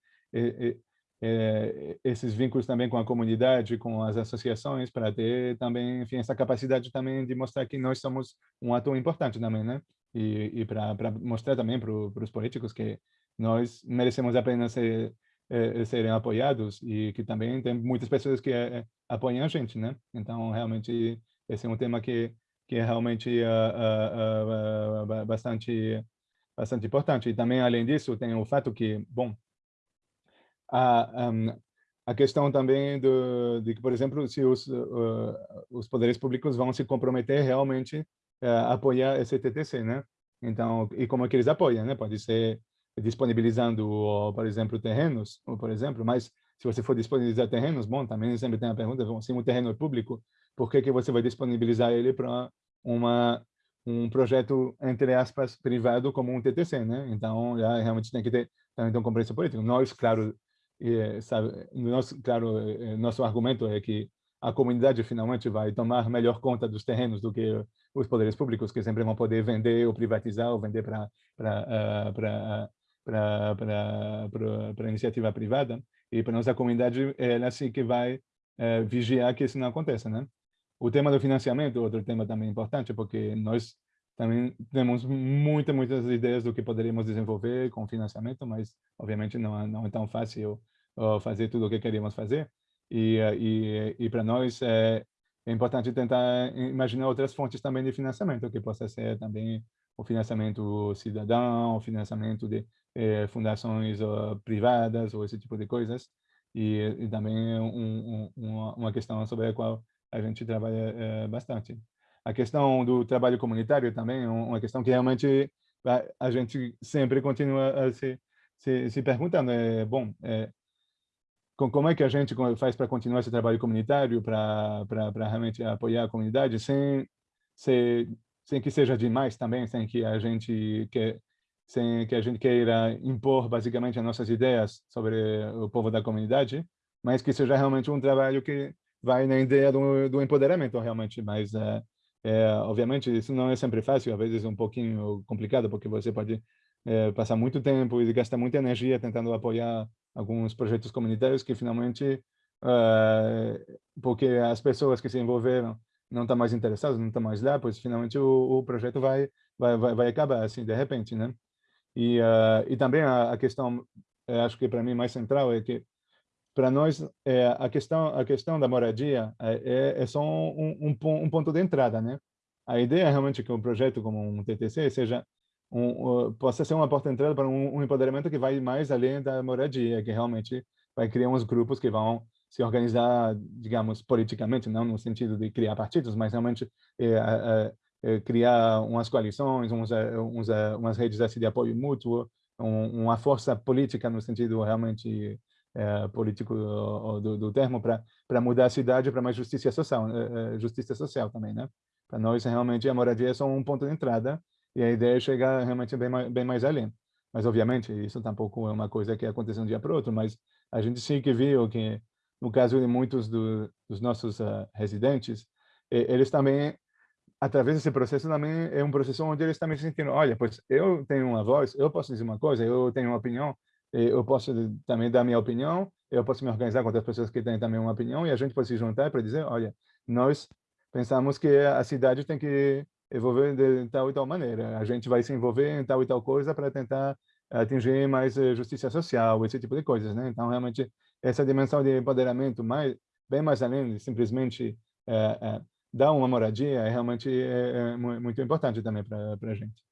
é, esses vínculos também com a comunidade, com as associações, para ter também, enfim, essa capacidade também de mostrar que nós somos um ator importante também, né? E, e para mostrar também para os políticos que nós merecemos apenas ser, é, serem apoiados e que também tem muitas pessoas que é, apoiam a gente, né? Então, realmente, esse é um tema que que é realmente uh, uh, uh, bastante bastante importante. E também, além disso, tem o fato que, bom, a, um, a questão também do, de que, por exemplo, se os, uh, os poderes públicos vão se comprometer realmente a apoiar esse TTC, né? Então, e como é que eles apoiam, né? Pode ser disponibilizando, por exemplo, terrenos, ou, por exemplo, mas se você for disponibilizar terrenos, bom, também sempre tem a pergunta, se um terreno é público, por que que você vai disponibilizar ele para uma um projeto, entre aspas, privado como um TTC, né? Então, já realmente tem que ter também um compromisso político. Nós, claro, e, sabe, nosso, claro, eh, nosso argumento é que a comunidade finalmente vai tomar melhor conta dos terrenos do que os poderes públicos, que sempre vão poder vender ou privatizar ou vender para para para para iniciativa privada. E para nossa comunidade, ela assim que vai é, vigiar que isso não aconteça, né? O tema do financiamento, outro tema também importante, porque nós também temos muitas, muitas ideias do que poderíamos desenvolver com financiamento, mas obviamente não, não é tão fácil fazer tudo o que queríamos fazer. E, e, e para nós é, é importante tentar imaginar outras fontes também de financiamento, que possa ser também o financiamento cidadão, o financiamento de eh, fundações uh, privadas ou esse tipo de coisas. E, e também um, um, uma questão sobre a qual a gente trabalha eh, bastante. A questão do trabalho comunitário também é uma questão que realmente a, gente sempre continua a se, se, se perguntando. É, bom, é, como é que a gente faz para continuar esse trabalho comunitário, para realmente apoiar a comunidade, sem, sem, sem que seja demais também, sem que a gente quer sem que a gente queira impor basicamente as nossas ideias sobre o povo da comunidade, mas que seja realmente um trabalho que vai na ideia do, do empoderamento realmente, mas é, é, obviamente, isso não é sempre fácil, às vezes é um pouquinho complicado, porque você pode é, passar muito tempo e gastar muita energia tentando apoiar alguns projetos comunitários que finalmente, uh, porque as pessoas que se envolveram não estão mais interessadas, não estão mais lá, pois finalmente o, o projeto vai, vai, vai, vai, acabar, assim, de repente, né? E, uh, e também a, a questão, acho que para mim mais central é que para nós é, a questão a questão da moradia é, é, é só um, um, um, ponto de entrada né? A ideia é realmente que um projeto como um TTC seja um, possa ser uma porta de entrada para um, empoderamento que vai mais além da moradia que realmente vai criar uns grupos que vão se organizar digamos politicamente não no sentido de criar partidos mas realmente é, é, é, criar umas coalições uns, uns, umas redes assim, de apoio mútuo uma força política no sentido realmente é, político do, do termo para mudar a cidade para mais justiça social, é, justiça social também, né? Para nós, realmente, a moradia é só um ponto de entrada e a ideia é chegar realmente bem mais, bem mais além. Mas, obviamente, isso tampouco é uma coisa que acontece um dia para o outro, mas a gente sim que viu que, no caso de muitos do, dos nossos uh, residentes, eles também, através desse processo, também é um processo onde eles também se sentindo, olha, pois eu tenho uma voz, eu posso dizer uma coisa, eu tenho uma opinião, eu posso também dar minha opinião, eu posso me organizar com outras pessoas que têm também uma opinião e a gente pode se juntar para dizer, olha, nós pensamos que a cidade tem que evoluir de tal e tal maneira, a gente vai se envolver em tal e tal coisa para tentar atingir mais eh, justiça social, esse tipo de coisas, né? Então, realmente, essa dimensão de empoderamento mais, bem mais além de simplesmente é, é, dar uma moradia, é realmente é, é muito importante também para a gente.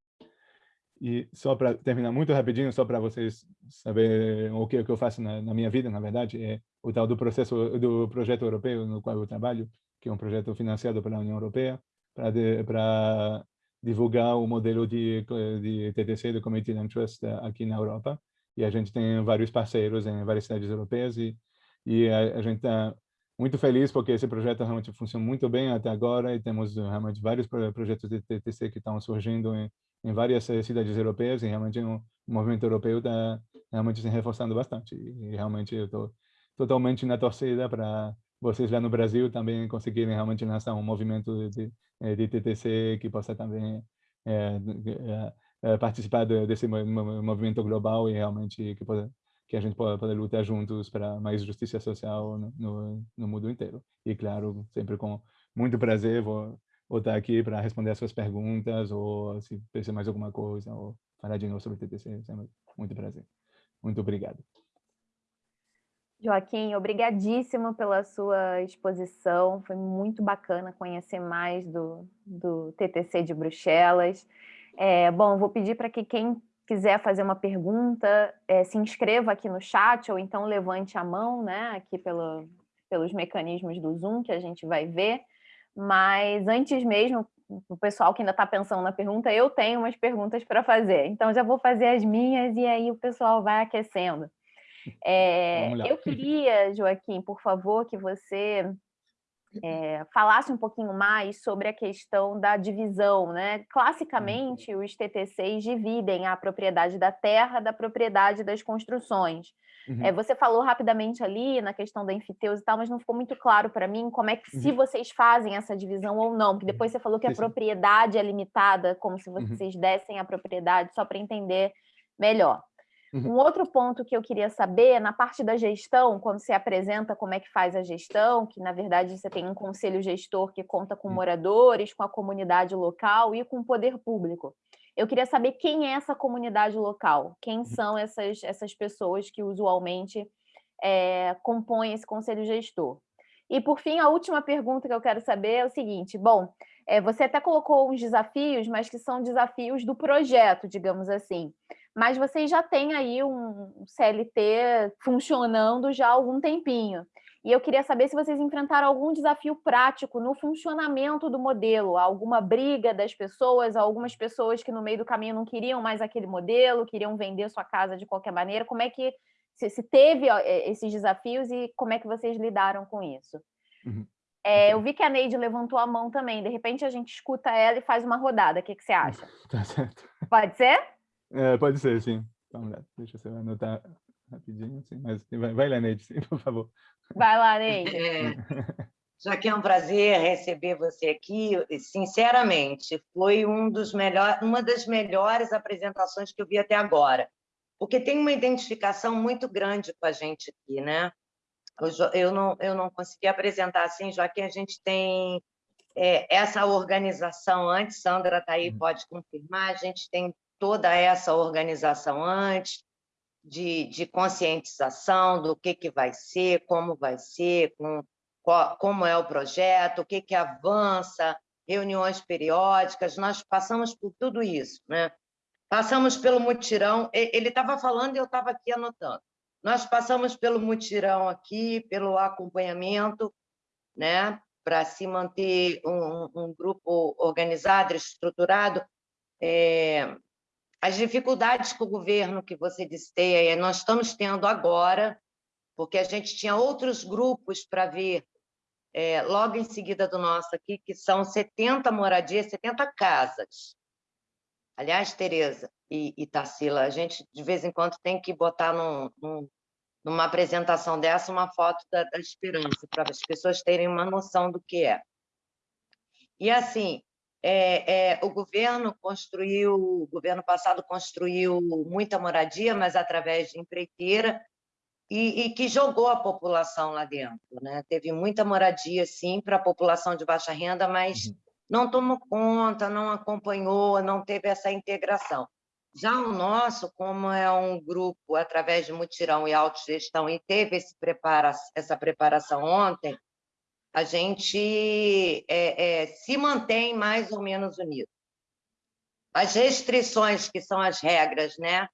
E só para terminar muito rapidinho, só para vocês saberem o que, o que eu faço na, na, minha vida, na verdade, é o tal do processo do projeto europeu no qual eu trabalho, que é um projeto financiado pela União Europeia para divulgar o modelo de, de TTC, de Community Interest, aqui na Europa. E a gente tem vários parceiros em várias cidades europeias e, e a, a gente está muito feliz porque esse projeto realmente funciona muito bem até agora e temos realmente vários projetos de TTC que estão surgindo em, em várias cidades europeias e realmente o movimento europeu está realmente se reforçando bastante e realmente eu estou totalmente na torcida para vocês lá no Brasil também conseguirem realmente lançar um movimento de, de TTC que possa também é, é, participar desse movimento global e realmente que, pode, que a gente possa, possa lutar juntos para mais justiça social no, no, no, mundo inteiro. E claro, sempre com muito prazer vou, vou estar aqui para responder as suas perguntas ou se precisa mais alguma coisa ou falar de novo sobre o TTC, muito prazer. Muito obrigado. Joaquim, obrigadíssimo pela sua exposição. Foi muito bacana conhecer mais do, do TTC de Bruxelas. É, bom, vou pedir para que quem quiser fazer uma pergunta, é, se inscreva aqui no chat ou então levante a mão, né, aqui pelo, pelos mecanismos do Zoom que a gente vai ver. Mas antes mesmo, o pessoal que ainda está pensando na pergunta, eu tenho umas perguntas para fazer. Então já vou fazer as minhas e aí o pessoal vai aquecendo. É, eu queria, Joaquim, por favor, que você é, falasse um pouquinho mais sobre a questão da divisão. Né? Classicamente, os TTCs dividem a propriedade da terra da propriedade das construções. Uhum. É, você falou rapidamente ali na questão da enfiteus e tal, mas não ficou muito claro para mim como é que uhum. se vocês fazem essa divisão ou não, porque depois você falou que a propriedade é limitada, como se uhum. vocês uhum. dessem a propriedade, só para entender melhor. Uhum. Um outro ponto que eu queria saber, na parte da gestão, quando você apresenta como é que faz a gestão, que na verdade você tem um conselho gestor que conta com moradores, com a comunidade local e com o poder público. Eu queria saber quem é essa comunidade local, quem uhum. são essas, essas pessoas que usualmente é, compõem esse conselho gestor. E, por fim, a última pergunta que eu quero saber é o seguinte, bom, é, você até colocou uns desafios, mas que são desafios do projeto, digamos assim mas vocês já têm aí um CLT funcionando já há algum tempinho. E eu queria saber se vocês enfrentaram algum desafio prático no funcionamento do modelo, alguma briga das pessoas, algumas pessoas que no meio do caminho não queriam mais aquele modelo, queriam vender sua casa de qualquer maneira. Como é que se, teve esses desafios e como é que vocês lidaram com isso? Uhum. É, eu vi que a Neide levantou a mão também. De repente a gente escuta ela e faz uma rodada. O que, que você acha? [LAUGHS] Tá certo. Pode ser? É, pode ser, sim. Lá, deixa eu anotar rapidinho, sim, mas vai, vai lá, Neide, sim, [LAUGHS] por favor. Vai lá, Neide. É, já que é um prazer receber você aqui, sinceramente, foi um dos melhor, uma das melhores apresentações que eu vi até agora, porque tem uma identificação muito grande com a gente aqui, né? Eu, eu não, eu não consegui apresentar assim, já que a gente tem é, essa organização antes, Sandra está aí, uhum. pode confirmar, a gente tem toda essa organização antes, de, de conscientização do que, que vai ser, como vai ser, com, qual, como é o projeto, o que, que avança, reuniões periódicas, nós passamos por tudo isso. Né? Passamos pelo mutirão, ele estava falando e eu estava aqui anotando. Nós passamos pelo mutirão aqui, pelo acompanhamento, né, para se manter um, um, grupo organizado, estruturado. É, as dificuldades que o governo que você disse nós estamos tendo agora, porque a gente tinha outros grupos para ver é, logo em seguida do nosso aqui, que são 70 moradias, 70 casas. Aliás, Tereza e, e Tarsila, a gente de vez em quando tem que botar num, num, numa apresentação dessa uma foto da, da esperança, para as pessoas terem uma noção do que é. E assim, é, é, o governo construiu, o governo passado construiu muita moradia, mas através de empreiteira, e, e que jogou a população lá dentro. Né? Teve muita moradia, sim, para a população de baixa renda, mas uhum. não tomou conta, não acompanhou, não teve essa integração. Já o nosso, como é um grupo através de mutirão e autogestão, e teve prepara essa preparação ontem, a gente é, é, se mantém mais ou menos unido. As restrições, que são as regras, né?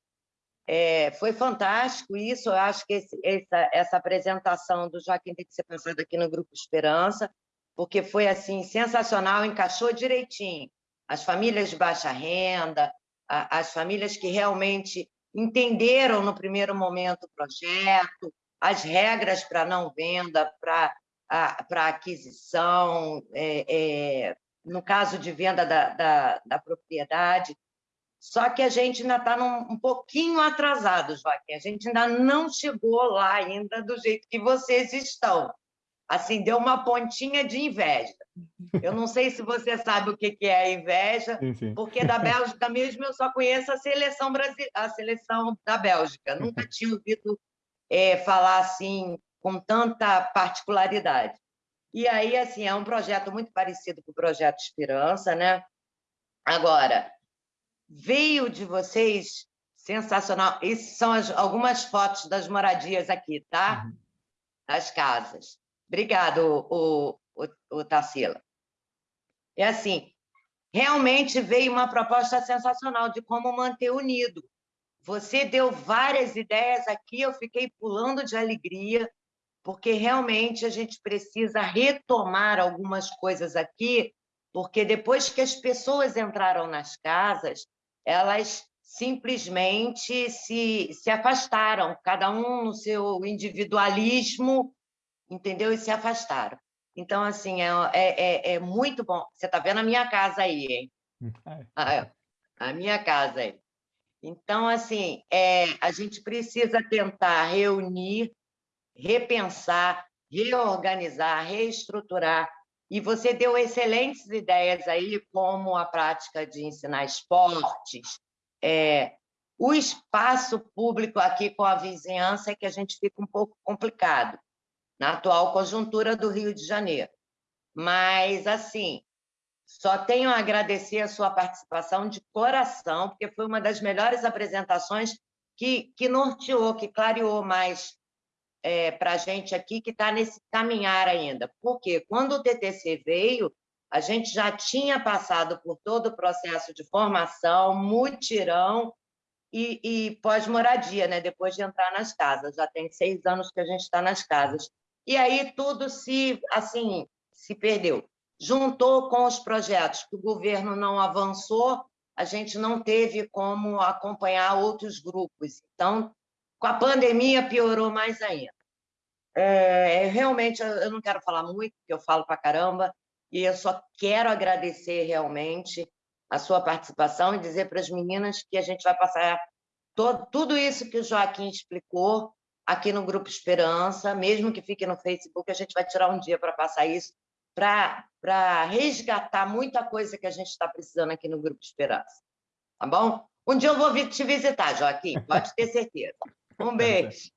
É, foi fantástico isso, eu acho que esse, essa, essa apresentação do Joaquim tem que ser passada aqui no Grupo Esperança, porque foi assim sensacional, encaixou direitinho. As famílias de baixa renda, a, as famílias que realmente entenderam no primeiro momento o projeto, as regras para não venda, para para aquisição, é, é, no caso de venda da, da, da, propriedade, só que a gente ainda está um pouquinho atrasado, Joaquim, a gente ainda não chegou lá ainda do jeito que vocês estão. Assim, deu uma pontinha de inveja. [LAUGHS] Eu não sei se você sabe o que é a inveja, sim, sim. porque da Bélgica mesmo eu só conheço a seleção, Brasil, a seleção da Bélgica. Nunca [LAUGHS] tinha ouvido é, falar assim com tanta particularidade. E aí, assim, é um projeto muito parecido com o projeto Esperança, né? Agora, veio de vocês sensacional. Essas são as, algumas fotos das moradias aqui, tá? Uhum. Das casas. Obrigado, o, o, o Tarsila. É assim, realmente veio uma proposta sensacional de como manter unido. Você deu várias ideias aqui, eu fiquei pulando de alegria, porque realmente a gente precisa retomar algumas coisas aqui, porque depois que as pessoas entraram nas casas, elas simplesmente se, se afastaram, cada um no seu individualismo, entendeu? E se afastaram. Então, assim, é, é, é, é muito bom. Você está vendo a minha casa aí, hein? [LAUGHS] É. Ah, a minha casa aí. Então, assim, é, a gente precisa tentar reunir, repensar, reorganizar, reestruturar. E você deu excelentes ideias aí, como a prática de ensinar esportes, é, o espaço público aqui com a vizinhança é que a gente fica um pouco complicado na atual conjuntura do Rio de Janeiro. Mas, assim, só tenho a agradecer a sua participação de coração, porque foi uma das melhores apresentações que, que norteou, que clareou mais é, para a gente aqui, que está nesse caminhar ainda. Porque quando o TTC veio, a gente já tinha passado por todo o processo de formação, mutirão e, e pós-moradia, né? depois de entrar nas casas. Já tem seis anos que a gente está nas casas e aí tudo se, assim, se perdeu. Juntou com os projetos que o governo não avançou, a gente não teve como acompanhar outros grupos. Então, com a pandemia, piorou mais ainda. É, realmente, eu não quero falar muito, porque eu falo para caramba, e eu só quero agradecer realmente a sua participação e dizer para as meninas que a gente vai passar todo, tudo isso que o Joaquim explicou aqui no Grupo Esperança, mesmo que fique no Facebook, a gente vai tirar um dia para passar isso, para resgatar muita coisa que a gente está precisando aqui no Grupo Esperança. Tá bom? Um dia eu vou te visitar, Joaquim, pode ter certeza. Um beijo.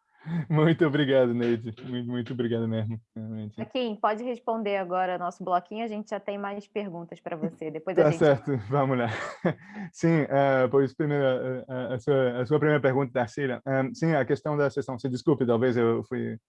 Muito obrigado, Neide. Muito, muito obrigado mesmo. Realmente. Aqui, pode responder agora nosso bloquinho, a gente já tem mais perguntas para você. Depois tá a gente... certo, vamos lá. [LAUGHS] Sim, uh, pois primeiro, uh, a, sua, a sua primeira pergunta, Darcília. Um, sim, a questão da sessão, se desculpe, talvez eu fui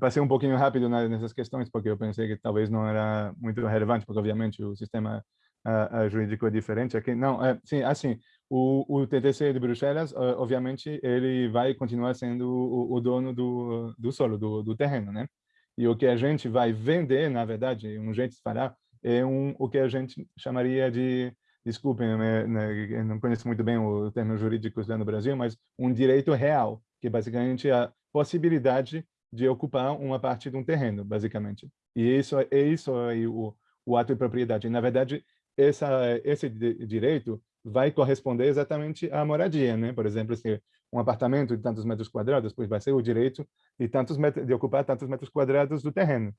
passei um pouquinho rápido nessas questões, porque eu pensei que talvez não era muito relevante, porque obviamente o sistema uh, jurídico é diferente aqui. Não, é, sim, assim, o, o TTC de Bruxelas, obviamente, ele vai continuar sendo o, o dono do, do solo, do, do, terreno, né? E o que a gente vai vender, na verdade, um jeito de falar, é um, o que a gente chamaria de, desculpem, né, né, eu não conheço muito bem o termo jurídico lá no Brasil, mas um direito real, que basicamente é a possibilidade de ocupar uma parte de um terreno, basicamente. E isso é isso aí o, o ato de propriedade. E, na verdade, essa, esse direito vai corresponder exatamente à moradia, né? Por exemplo, se um apartamento de tantos metros quadrados, pois vai ser o direito de tantos metros, de ocupar tantos metros quadrados do terreno.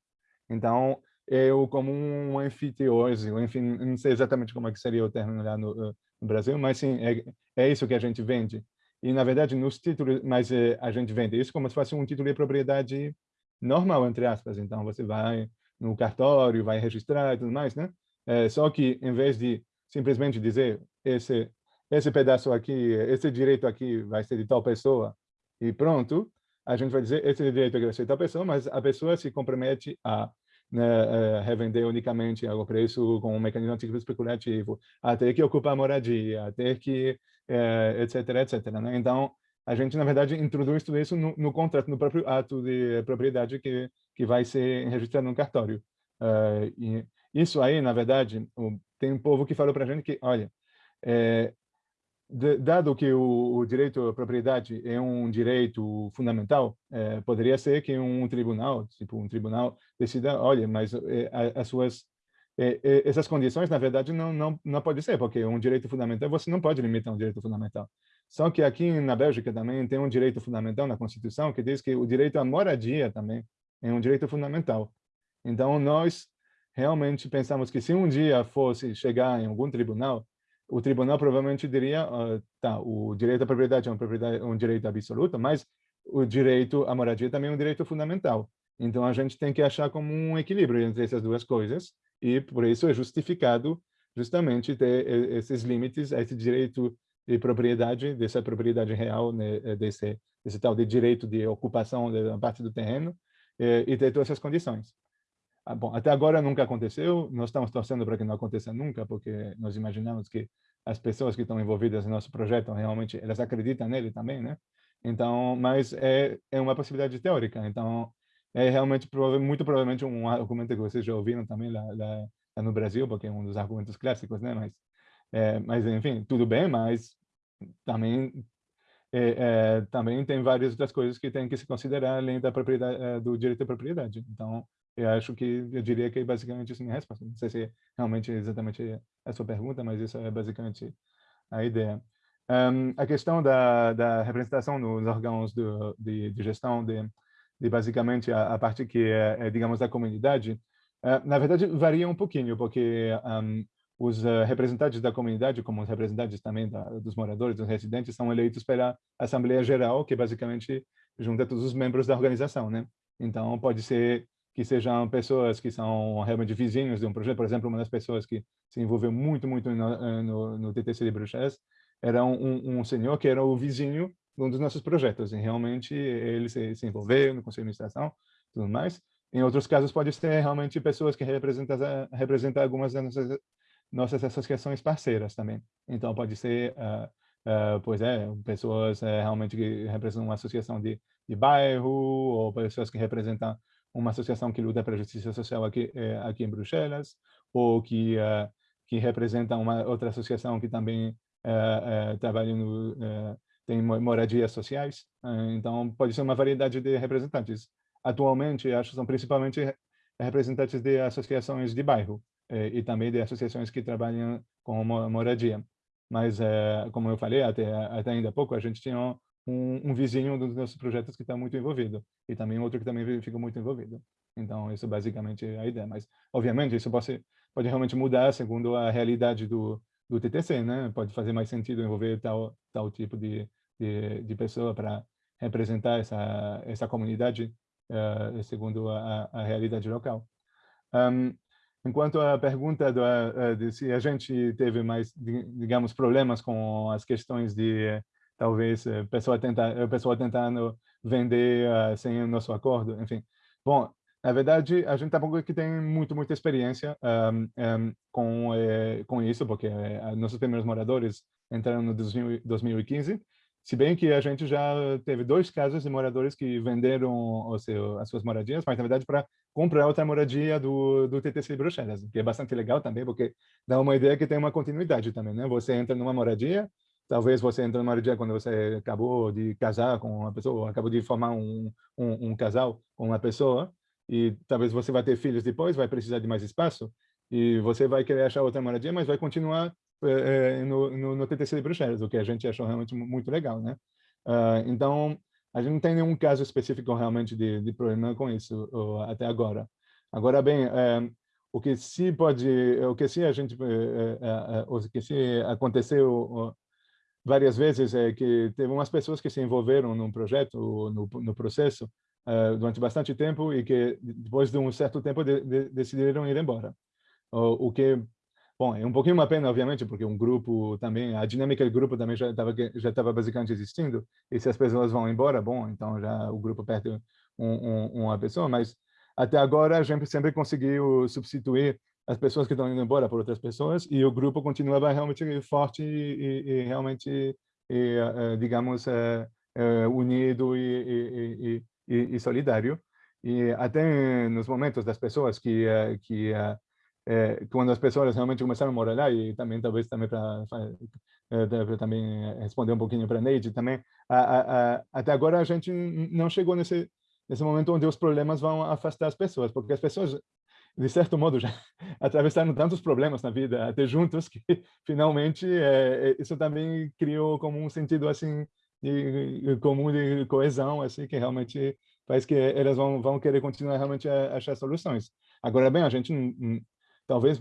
Então, eu como um anfitriose, enfim, não sei exatamente como é que seria o termo lá no, no Brasil, mas sim, é, é isso que a gente vende. E, na verdade, nos títulos, mas é, a gente vende isso como se fosse um título de propriedade normal, entre aspas. Então, você vai no cartório, vai registrar e tudo mais, né? É, só que, em vez de simplesmente dizer esse esse pedaço aqui, esse direito aqui vai ser de tal pessoa e pronto, a gente vai dizer esse direito aqui vai ser de tal pessoa, mas a pessoa se compromete a né, é, revender unicamente ao preço com um mecanismo ativo especulativo, a ter que ocupar moradia, a ter que, é, etc, etc. Né? Então, a gente, na verdade, introduz tudo isso no, no, contrato, no próprio ato de propriedade que, que vai ser registrado no cartório. Uh, e isso aí, na verdade, tem um povo que falou para a gente que, olha, é, dado que o, o, direito à propriedade é um direito fundamental, é, poderia ser que um tribunal, tipo um tribunal, decida, olha, mas é, as suas essas condições, na verdade, não não não pode ser, porque um direito fundamental você não pode limitar um direito fundamental. Só que aqui na Bélgica também tem um direito fundamental na Constituição que diz que o direito à moradia também é um direito fundamental. Então nós realmente pensamos que se um dia fosse chegar em algum tribunal o tribunal provavelmente diria, uh, tá, o direito à propriedade é, propriedade, um direito absoluto, mas o direito à moradia também é um direito fundamental. Então, a gente tem que achar como um equilíbrio entre essas duas coisas, e por isso é justificado justamente ter esses limites esse direito de propriedade, dessa propriedade real, né, eh, desse, desse tal de direito de ocupação da parte do terreno, eh, e ter todas essas condições. Ah, bom, até agora nunca aconteceu, nós estamos torcendo para que não aconteça nunca, porque nós imaginamos que as pessoas que estão envolvidas no nosso projeto realmente elas acreditam nele também, né? Então, mas é é uma possibilidade teórica. Então, é realmente muito provavelmente um argumento que vocês já ouviram também lá, lá, lá no Brasil, porque é um dos argumentos clássicos, né? Mas é, mas enfim, tudo bem, mas também é, é, também tem várias outras coisas que tem que se considerar além da propriedade é, do direito à propriedade. Então, eu acho que eu diria que é basicamente isso minha resposta. Não sei se realmente é exatamente a sua pergunta, mas isso é basicamente a ideia. Um, a questão da, da representação nos órgãos do, de, de, gestão de, de basicamente a, a, parte que é, é, digamos, da comunidade, uh, na verdade varia um pouquinho, porque um, os uh, representantes da comunidade, como os representantes também da, dos moradores, dos residentes, são eleitos pela Assembleia Geral, que basicamente junta todos os membros da organização, né? Então, pode ser que sejam pessoas que são realmente vizinhos de um projeto. Por exemplo, uma das pessoas que se envolveu muito, muito no, eh, no, no TTC de Bruxelas era um, um, senhor que era o vizinho de um dos nossos projetos. E realmente ele se, se envolveu no conselho de administração tudo mais. Em outros casos, pode ser realmente pessoas que representam, representam algumas das nossas, nossas associações parceiras também. Então, pode ser, uh, uh, pois é, pessoas uh, realmente que representam uma associação de, de bairro, ou pessoas que representam uma associação que luta pela justiça social aqui, é, aqui em Bruxelas, ou que, uh, que representa uma outra associação que também uh, trabalha no, tem moradias sociais. então, pode ser uma variedade de representantes. Atualmente, acho que são principalmente representantes de associações de bairro e também de associações que trabalham com moradia. Mas, como eu falei, até, até ainda há pouco, a gente tinha um, um vizinho dos nossos projetos que está muito envolvido e também outro que também fica muito envolvido. Então, isso é basicamente a ideia. Mas, obviamente, isso pode, pode realmente mudar segundo a realidade do, do TTC, né? Pode fazer mais sentido envolver tal, tal tipo de, de, de pessoa para representar essa, essa comunidade uh, segundo a, a realidade local. Um, enquanto a pergunta do, uh, de se a gente teve mais, digamos, problemas com as questões de talvez a eh, pessoa tentar a pessoa tentando vender uh, sem o nosso acordo, enfim. Bom, na verdade, a gente tampouco que tem muito, muita experiência um, um, com, eh, com isso, porque eh, nossos primeiros moradores entraram no 2015, se bem que a gente já teve dois casos de moradores que venderam o seu, as suas moradias, mas na verdade para comprar outra moradia do, do TTC Bruxelas, que é bastante legal também, porque dá uma ideia que tem uma continuidade também, né? Você entra numa moradia, talvez você entra numa dia quando você acabou de casar com uma pessoa, acabou de formar um, um, um, casal com uma pessoa, e talvez você vai ter filhos depois, vai precisar de mais espaço, e você vai querer achar outra moradia, mas vai continuar é, no, no, no, TTC de Bruxelas, o que a gente achou realmente muito legal, né? Uh, então, a gente não tem nenhum caso específico realmente de, de problema com isso até agora. Agora bem, uh, o que se pode, o que se a gente, o que se aconteceu várias vezes é que teve umas pessoas que se envolveram num projeto, no, no processo, uh, durante bastante tempo e que depois de um certo tempo de, de, decidiram ir embora. O, o, que, bom, é um pouquinho uma pena, obviamente, porque um grupo também, a dinâmica do grupo também já estava já estava basicamente existindo. E se as pessoas vão embora, bom, então já o grupo perde um, um, uma pessoa. Mas até agora a gente sempre conseguiu substituir as pessoas que estão indo embora por outras pessoas e o grupo continuava realmente forte e, e realmente, e, uh, digamos, uh, uh, unido e, e, solidário. E até nos momentos das pessoas que, que quando as pessoas realmente começaram a morar lá e também talvez também para também responder um pouquinho para a Neide também, até agora a gente não chegou nesse, nesse momento onde os problemas vão afastar as pessoas, porque as pessoas, de certo modo, já [LAUGHS] atravessaram tantos problemas na vida, até juntos, que [LAUGHS] finalmente é, isso também criou como um sentido assim de, comum de coesão, assim, que realmente faz que elas vão, vão querer continuar realmente a achar soluções. Agora, bem, a gente talvez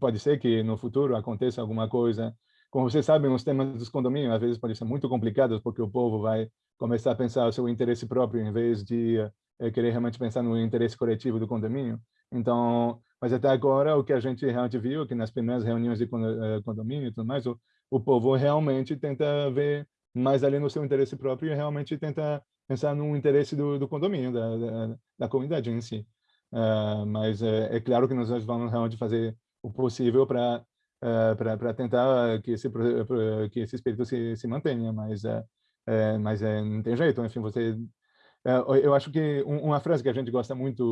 pode ser que no futuro aconteça alguma coisa. Como vocês sabem, os temas dos condomínios às vezes podem ser muito complicados porque o povo vai começar a pensar o seu interesse próprio em vez de é, querer realmente pensar no interesse coletivo do condomínio. Então, mas até agora o que a gente realmente viu que nas primeiras reuniões de eh, condomínio e tudo mais, o, o povo realmente tenta ver mais ali no seu interesse próprio e realmente tenta pensar no interesse do, do condomínio, da, da, da comunidade em si. Uh, mas é, é, claro que nós vamos realmente fazer o possível para uh, para tentar que esse que esse espírito se, se mantenha, mas uh, é, mas é, não tem jeito. Enfim, você eu acho que uma frase que a gente gosta muito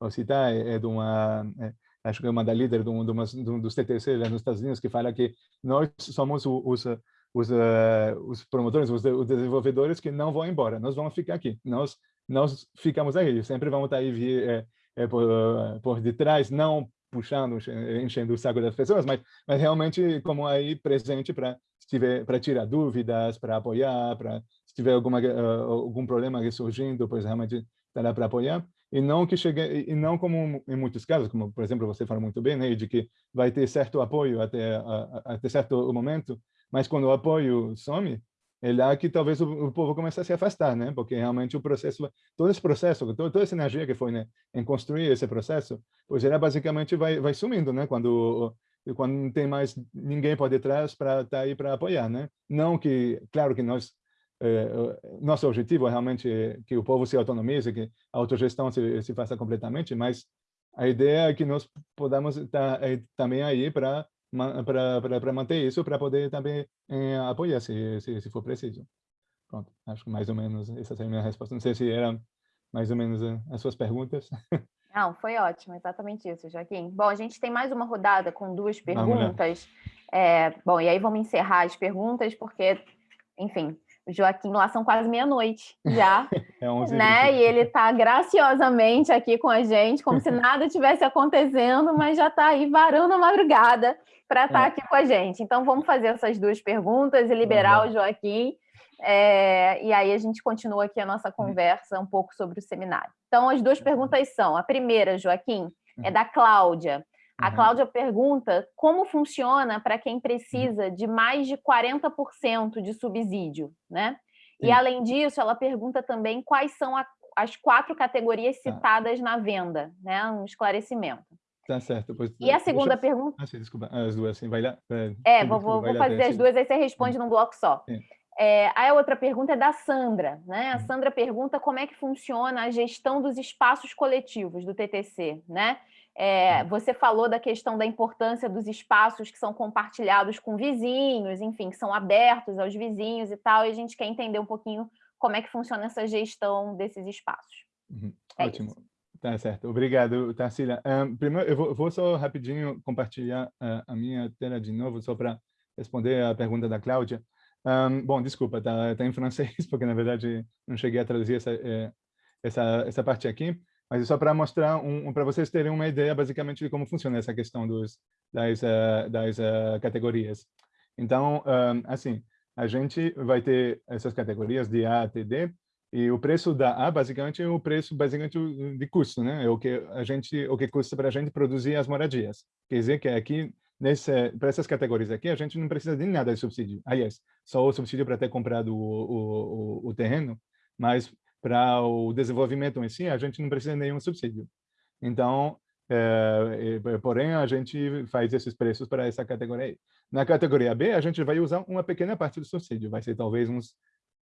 uh, citar é, é de uma é, acho que é uma da líder de um, de uma, de um dos TTC lá nos Estados Unidos que fala que nós somos os os, os promotores, os, os desenvolvedores que não vão embora, nós vamos ficar aqui, nós nós ficamos aí, sempre vamos estar aí é, é, por, por detrás, não puxando, enchendo o saco das pessoas, mas, mas realmente como aí presente para para tirar dúvidas, para apoiar, para se tiver alguma algum problema surgindo, pois realmente estar lá para apoiar e não que chegue e não como em muitos casos, como por exemplo você fala muito bem, né, de que vai ter certo apoio até até certo momento, mas quando o apoio some, é lá que talvez o, o, povo comece a se afastar, né? Porque realmente o processo, todo esse processo, toda, toda essa energia que foi né, em construir esse processo, pois ela basicamente vai vai sumindo, né? Quando quando não tem mais ninguém por detrás para estar tá aí para apoiar, né? Não que, claro que nós é, nosso objetivo é realmente que o povo se autonomize, que a autogestão se, se faça completamente, mas a ideia é que nós podamos estar tá, é, também aí para para manter isso, para poder também é, apoiar, se, se, se, for preciso. Pronto, acho que mais ou menos essa é a minha resposta. Não sei se era mais ou menos eh, as suas perguntas. [LAUGHS] Não, foi ótimo, exatamente isso, Joaquim. Bom, a gente tem mais uma rodada com duas perguntas. É, bom, e aí vamos encerrar as perguntas, porque, enfim, Joaquim lá são quase meia-noite [LAUGHS] já, é 11 né? E ele está graciosamente aqui com a gente, como se [LAUGHS] nada tivesse acontecendo, mas já está aí varando a madrugada para estar tá é. aqui com a gente. Então, vamos fazer essas duas perguntas e liberar uhum. o Joaquim. É, e aí a gente continua aqui a nossa conversa um pouco sobre o seminário. Então, as duas perguntas são: a primeira, Joaquim, é da Cláudia. A Cláudia pergunta como funciona para quem precisa de mais de 40% de subsídio, né? Sim. E, além disso, ela pergunta também quais são a, as quatro categorias tá. citadas ah. na venda, né? Um esclarecimento. Tá certo. Pois, e a segunda deixa... pergunta... Ah, sim, desculpa. As duas, assim, vai lá. É, é vou, vou, vou fazer as duas, aí você responde hum. num bloco só. Sim. É, aí a outra pergunta é da Sandra, né? A hum. Sandra pergunta como é que funciona a gestão dos espaços coletivos do TTC, né? É, você falou da questão da importância dos espaços que são compartilhados com vizinhos, enfim, que são abertos aos vizinhos e tal, e a gente quer entender um pouquinho como é que funciona essa gestão desses espaços. Uhum. É Ótimo. Isso. Tá certo. Obrigado, Tarsila. Um, primeiro, eu vou, vou, só rapidinho compartilhar uh, a minha tela de novo, só para responder a pergunta da Cláudia. Um, bom, desculpa, tá, tá em francês, [LAUGHS] porque na verdade não cheguei a traduzir essa, eh, essa, essa parte aqui mas é só para mostrar, um, um para vocês terem uma ideia basicamente de como funciona essa questão dos, das, uh, das uh, categorias. Então, um, assim, a gente vai ter essas categorias de A até D, e o preço da A, basicamente, é o preço basicamente de custo, né? É o que a gente, o que custa para a gente produzir as moradias. Quer dizer que aqui, para essas categorias aqui, a gente não precisa de nada de subsídio. Aliás, só o subsídio para ter comprado o, o, o, o terreno, mas para o desenvolvimento em si, a gente não precisa de nenhum subsídio. Então, é, porém, a gente faz esses preços para essa categoria. Na categoria B, a gente vai usar uma pequena parte do subsídio, vai ser talvez uns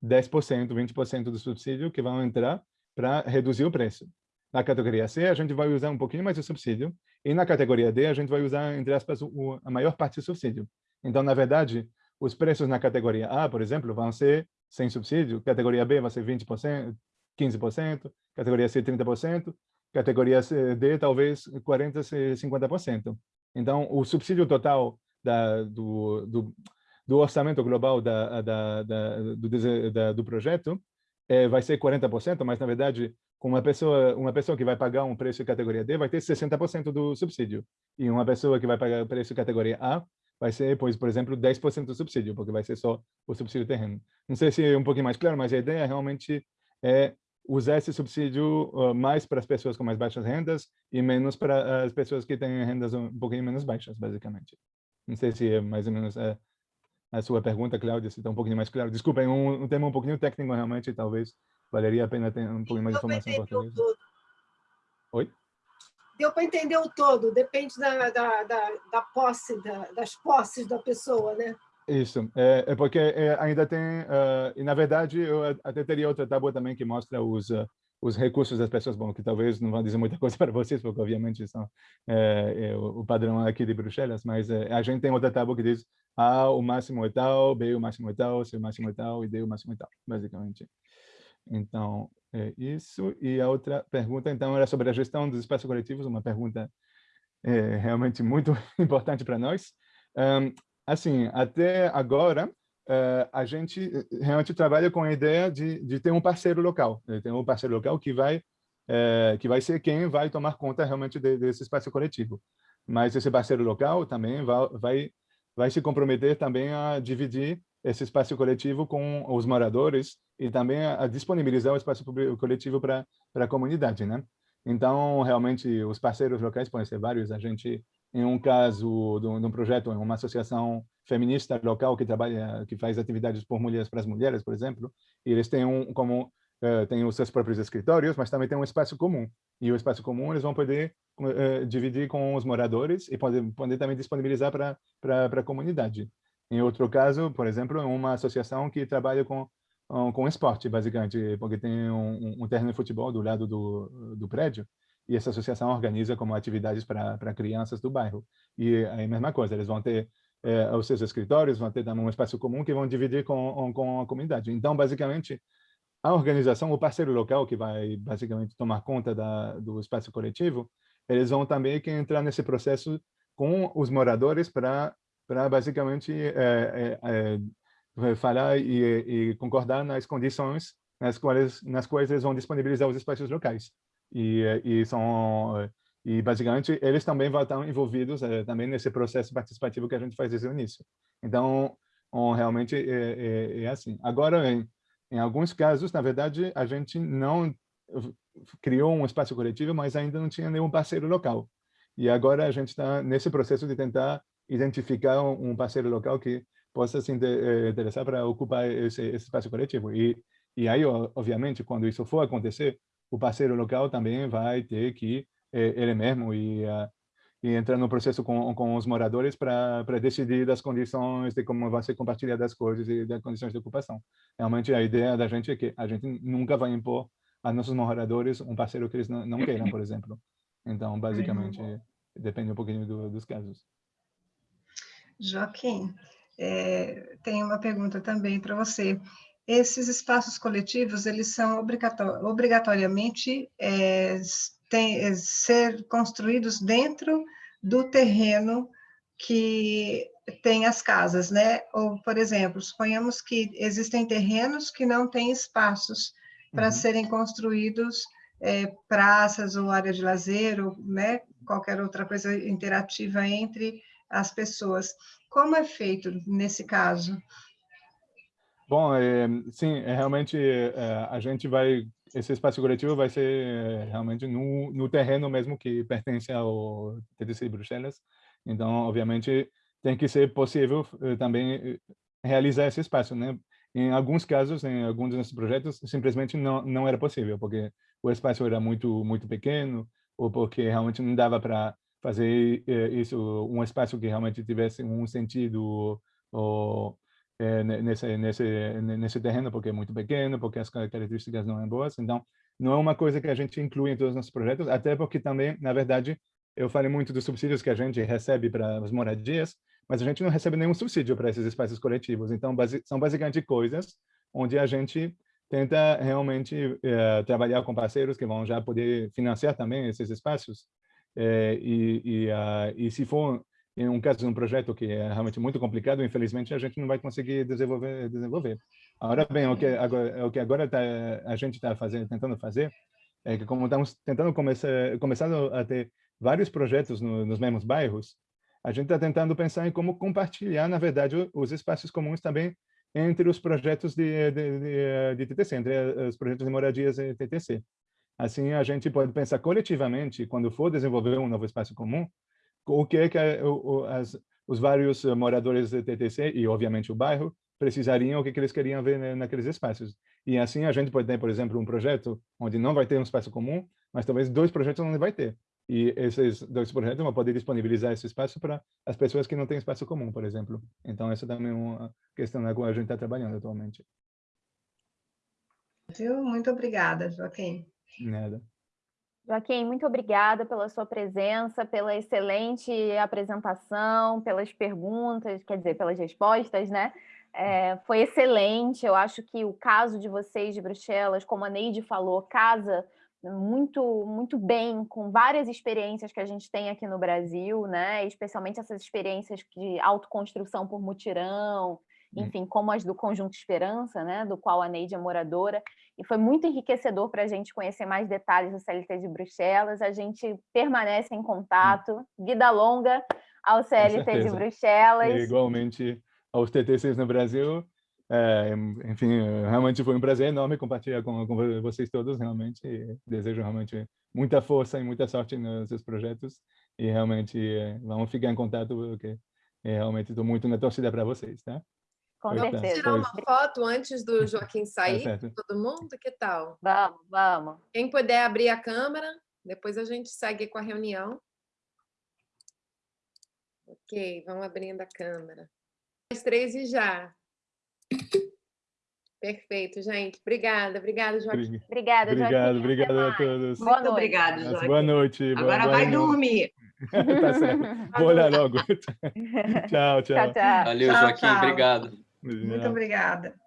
10%, 20% do subsídio que vão entrar para reduzir o preço. Na categoria C, a gente vai usar um pouquinho mais de subsídio, e na categoria D, a gente vai usar, entre aspas, o, a maior parte do subsídio. Então, na verdade, os preços na categoria A, por exemplo, vão ser sem subsídio, categoria B vai ser 20%, 15%, categoria C 30%, categoria D talvez 40%, 50%. Então, o subsídio total da, do, do, do, orçamento global da, da, do, do projeto é, vai ser 40%, mas, na verdade, com uma pessoa, uma pessoa que vai pagar um preço categoria D vai ter 60% do subsídio. E uma pessoa que vai pagar o preço categoria A vai ser, pois, por exemplo, 10% do subsídio, porque vai ser só o subsídio terreno. Não sei se é um pouquinho mais claro, mas a ideia realmente é usar esse subsídio uh, mais para as pessoas com mais baixas rendas e menos para as pessoas que têm rendas um pouquinho menos baixas, basicamente. Não sei se é mais ou menos é, a sua pergunta, Cláudia, se está um pouquinho mais claro. Desculpem, um, um tema um pouquinho técnico, realmente, talvez valeria a pena ter um pouquinho mais de informação em português. Oi? Deu para entender o todo, depende da, da, da, da posse, da, das posses da pessoa, né? Isso, é, é porque é, ainda tem, uh, e na verdade eu até teria outra tábua também que mostra os, uh, os recursos das pessoas, bom, que talvez não vão dizer muita coisa [LAUGHS] para vocês, porque obviamente são é, o padrão aqui de Bruxelas, mas a gente tem outra tábua que diz A o máximo é tal, B o máximo é tal, C o máximo é tal e D o máximo é tal, basicamente. Então, é isso. E a outra pergunta, então, era sobre a gestão dos espaços coletivos, uma pergunta é, realmente muito [LAUGHS] importante para nós. Um, assim, até agora, uh, a gente realmente trabalha com a ideia de, de ter um parceiro local, de ter um parceiro local que vai, uh, que vai ser quem vai tomar conta realmente de, desse espaço coletivo. Mas esse parceiro local também vai, vai, vai se comprometer também a dividir esse espaço coletivo com os moradores e também a, disponibilizar o espaço coletivo para a comunidade, né? Então, realmente, os parceiros locais podem ser vários. A gente em um caso de um, projeto, uma associação feminista local que trabalha, que faz atividades por mulheres para as mulheres, por exemplo, e eles têm um como uh, têm os seus próprios escritórios, mas também tem um espaço comum. E o espaço comum eles vão poder uh, dividir com os moradores e poder, poder também disponibilizar para para a comunidade. Em outro caso, por exemplo, uma associação que trabalha com com esporte, basicamente, porque tem um, um terreno de futebol do lado do, do prédio, e essa associação organiza como atividades para crianças do bairro. E a mesma coisa, eles vão ter é, os seus escritórios, vão ter um espaço comum que vão dividir com, com a comunidade. Então, basicamente, a organização, o parceiro local que vai basicamente tomar conta da, do espaço coletivo, eles vão também que entrar nesse processo com os moradores para para basicamente é, é, é, falar e, e, concordar nas condições nas quais nas quais eles vão disponibilizar os espaços locais e, e são e basicamente eles também vão estar envolvidos é, também nesse processo participativo que a gente faz desde o início. Então, realmente é, é, é, assim. Agora, em, em alguns casos, na verdade, a gente não criou um espaço coletivo, mas ainda não tinha nenhum parceiro local. E agora a gente está nesse processo de tentar identificar um parceiro local que possa se interessar para ocupar esse, esse espaço coletivo. E, e aí, obviamente, quando isso for acontecer, o parceiro local também vai ter que eh, ele mesmo e, uh, e entrar no processo com, com os moradores para decidir das condições de como vai ser compartilhada as coisas e das condições de ocupação. Realmente a ideia da gente é que a gente nunca vai impor a nossos moradores um parceiro que eles não, não queiram, por exemplo. Então, basicamente, depende um pouquinho do, dos casos. Joaquim, é, tem uma pergunta também para você esses espaços coletivos, eles são obrigatoriamente é, tem, é, ser construídos dentro do terreno que tem as casas, né? Ou, por exemplo, suponhamos que existem terrenos que não têm espaços para uhum. serem construídos é, praças ou área de lazer, ou né, qualquer outra coisa interativa entre as pessoas. Como é feito nesse caso? Bom, é, sim, é, realmente é, a gente vai, esse espaço coletivo vai ser é, realmente no, no terreno mesmo que pertence ao TDC Bruxelas. Então, obviamente, tem que ser possível é, também é, realizar esse espaço, né? Em alguns casos, em alguns desses projetos, simplesmente não não era possível, porque o espaço era muito muito pequeno ou porque realmente não dava para fazer isso um espaço que realmente tivesse um sentido ou é, nesse, nesse, nesse terreno, porque é muito pequeno, porque as características não são boas. Então, não é uma coisa que a gente inclui em todos os nossos projetos, até porque também, na verdade, eu falei muito dos subsídios que a gente recebe para as moradias, mas a gente não recebe nenhum subsídio para esses espaços coletivos. Então, base, são basicamente coisas onde a gente tenta realmente é, trabalhar com parceiros que vão já poder financiar também esses espaços. É, e, e, uh, e se for em um caso de um projeto que é realmente muito complicado, infelizmente a gente não vai conseguir desenvolver. desenvolver. Agora bem, o que agora, o que agora tá, a gente está fazendo, tentando fazer, é que como estamos tentando começar, começando a ter vários projetos no, nos mesmos bairros, a gente está tentando pensar em como compartilhar, na verdade, os espaços comuns também entre os projetos de, de, de, de TTC, entre os projetos de moradias e TTC. Assim, a gente pode pensar coletivamente, quando for desenvolver um novo espaço comum, o que é que o, as, os vários moradores de TTC e, obviamente, o bairro precisariam, o que, que eles queriam ver naqueles espaços. E assim a gente pode ter, por exemplo, um projeto onde não vai ter um espaço comum, mas talvez dois projetos onde vai ter. E esses dois projetos vão poder disponibilizar esse espaço para as pessoas que não têm espaço comum, por exemplo. Então, essa também é uma questão na qual a gente está trabalhando atualmente. Muito obrigada, Joaquim. Nada. Joaquim, muito obrigada pela sua presença, pela excelente apresentação, pelas perguntas, quer dizer, pelas respostas, né? É, foi excelente, eu acho que o caso de vocês de Bruxelas, como a Neide falou, casa muito muito bem com várias experiências que a gente tem aqui no Brasil, né? Especialmente essas experiências de autoconstrução por mutirão. Enfim, como as do Conjunto Esperança, né, do qual a Neide é moradora, e foi muito enriquecedor para a gente conhecer mais detalhes do CLT de Bruxelas, a gente permanece em contato, vida longa ao CLT de Bruxelas. E igualmente aos TTCs no Brasil, é, enfim, realmente foi um prazer enorme compartilhar com, com vocês todos, realmente, desejo realmente muita força e muita sorte nos seus projetos, e realmente é, vamos ficar em contato, porque realmente estou muito na torcida para vocês, tá? Com vamos certeza. tirar uma foto antes do [LAUGHS] Joaquim sair, é todo mundo? Que tal? Vamos, vamos. Quem puder abrir a câmera, depois a gente segue com a reunião. Ok, vamos abrindo a câmera. Mais três e já. Perfeito, gente. Obrigada, obrigada, Joaquim. Obrigada, Joaquim. Obrigado, obrigado a todos. Boa Muito obrigada, Joaquim. Boa noite. Agora boa, vai boa dormir. [LAUGHS] tá certo. Vou olhar logo. [LAUGHS] tchau, tchau. Tchau, tchau. Valeu, Tchau, Joaquim. tchau. Obrigado. Muito obrigada.